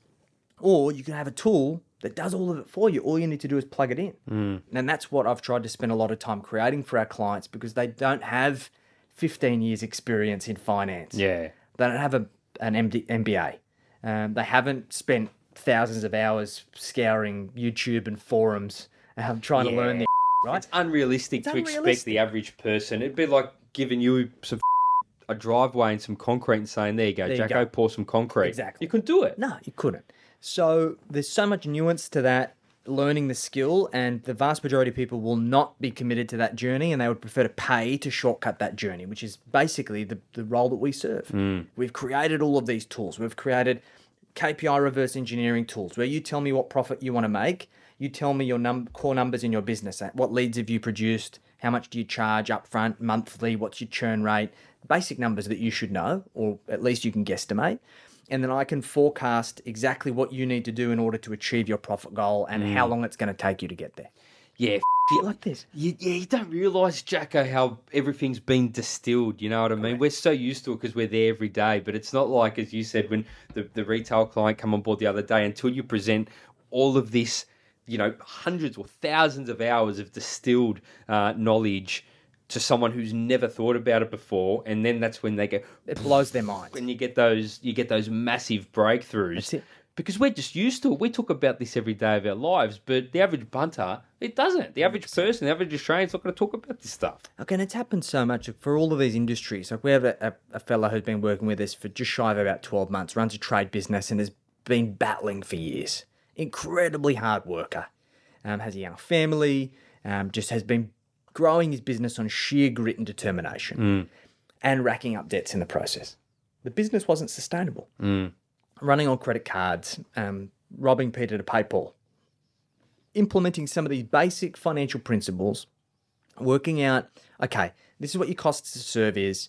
Or you can have a tool that does all of it for you. All you need to do is plug it in. Mm. And that's what I've tried to spend a lot of time creating for our clients because they don't have 15 years experience in finance. Yeah. They don't have a, an MD, MBA. Um, they haven't spent thousands of hours scouring YouTube and forums um, trying yeah. to learn the right? It's unrealistic it's to unrealistic. expect the average person. It'd be like giving you some a driveway and some concrete and saying, there you go, there Jacko, go. pour some concrete. Exactly. You couldn't do it. No, you couldn't. So there's so much nuance to that learning the skill and the vast majority of people will not be committed to that journey and they would prefer to pay to shortcut that journey which is basically the, the role that we serve. Mm. we've created all of these tools. We've created kpi reverse engineering tools where you tell me what profit you want to make you tell me your num- core numbers in your business what leads have you produced how much do you charge upfront monthly what's your churn rate basic numbers that you should know or at least you can guesstimate and then I can forecast exactly what you need to do in order to achieve your profit goal and mm. how long it's going to take you to get there. Yeah, f- like this. You, yeah, you don't realise, Jacko, how everything's been distilled. You know what I mean? We're so used to it because we're there every day, but it's not like, as you said, when the, the retail client come on board the other day, until you present all of this, you know, hundreds or thousands of hours of distilled uh, knowledge to someone who's never thought about it before, and then that's when they go. It blows their mind. When you get those, you get those massive breakthroughs. Because we're just used to it. We talk about this every day of our lives, but the average bunter, it doesn't. The average person, the average Australian's not going to talk about this stuff. Okay, and it's happened so much for all of these industries. Like we have a, a, a fellow who's been working with us for just shy of about 12 months, runs a trade business, and has been battling for years. Incredibly hard worker. Um, has a young family, um, just has been growing his business on sheer grit and determination mm. and racking up debts in the process. The business wasn't sustainable. Mm. Running on credit cards, um, robbing Peter to pay Paul. Implementing some of these basic financial principles, working out, okay, this is what your costs to serve is.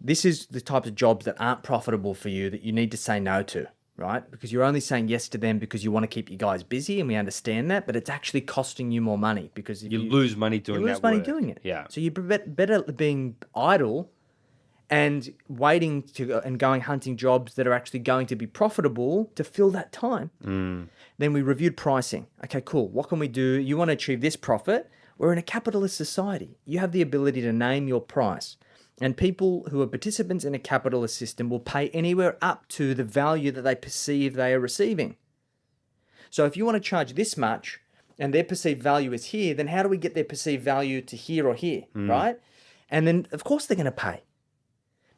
This is the types of jobs that aren't profitable for you that you need to say no to right? Because you're only saying yes to them because you want to keep you guys busy, and we understand that. But it's actually costing you more money because you, you, lose money doing you lose money work. doing it. Yeah. So you're better being idle and waiting to and going hunting jobs that are actually going to be profitable to fill that time. Mm. Then we reviewed pricing. Okay, cool. What can we do? You want to achieve this profit? We're in a capitalist society. You have the ability to name your price. And people who are participants in a capitalist system will pay anywhere up to the value that they perceive they are receiving. So if you want to charge this much and their perceived value is here, then how do we get their perceived value to here or here, mm. right? And then, of course, they're going to pay.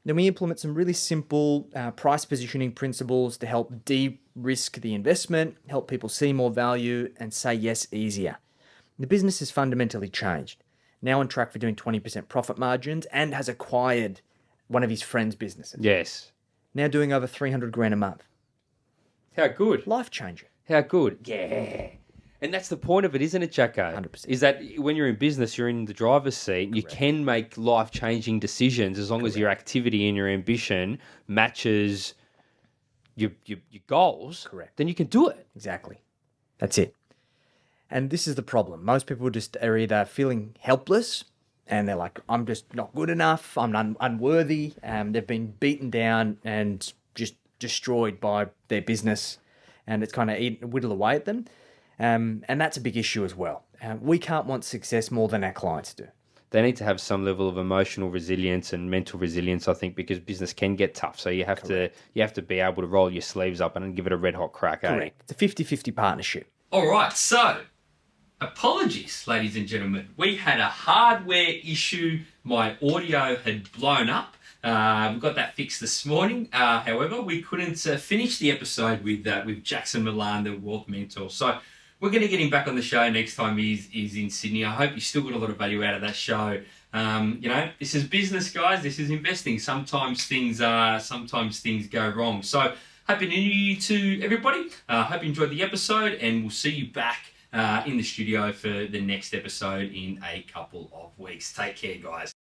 Then we implement some really simple uh, price positioning principles to help de risk the investment, help people see more value, and say yes easier. The business has fundamentally changed now on track for doing 20% profit margins and has acquired one of his friend's businesses. Yes. Now doing over 300 grand a month. How good. Life changing. How good. Yeah. And that's the point of it, isn't it, Jacko? 100%. Is that when you're in business, you're in the driver's seat. Correct. You can make life changing decisions as long Correct. as your activity and your ambition matches your, your, your goals. Correct. Then you can do it. Exactly. That's it. And this is the problem. Most people just are either feeling helpless and they're like, I'm just not good enough, I'm un- unworthy, um, they've been beaten down and just destroyed by their business, and it's kind of eat, whittle away at them. Um, and that's a big issue as well. Uh, we can't want success more than our clients do. They need to have some level of emotional resilience and mental resilience, I think, because business can get tough. So you have Correct. to you have to be able to roll your sleeves up and give it a red hot crack. Eh? Correct. Eh? It's a 50-50 partnership. All right, so Apologies, ladies and gentlemen. We had a hardware issue. My audio had blown up. Uh, we got that fixed this morning. Uh, however, we couldn't uh, finish the episode with uh, with Jackson Milan, the wealth mentor. So we're going to get him back on the show next time he's, he's in Sydney. I hope you still got a lot of value out of that show. Um, you know, this is business, guys. This is investing. Sometimes things uh, sometimes things go wrong. So happy New Year to everybody. Uh, hope you enjoyed the episode, and we'll see you back uh, in the studio for the next episode in a couple of weeks. Take care, guys.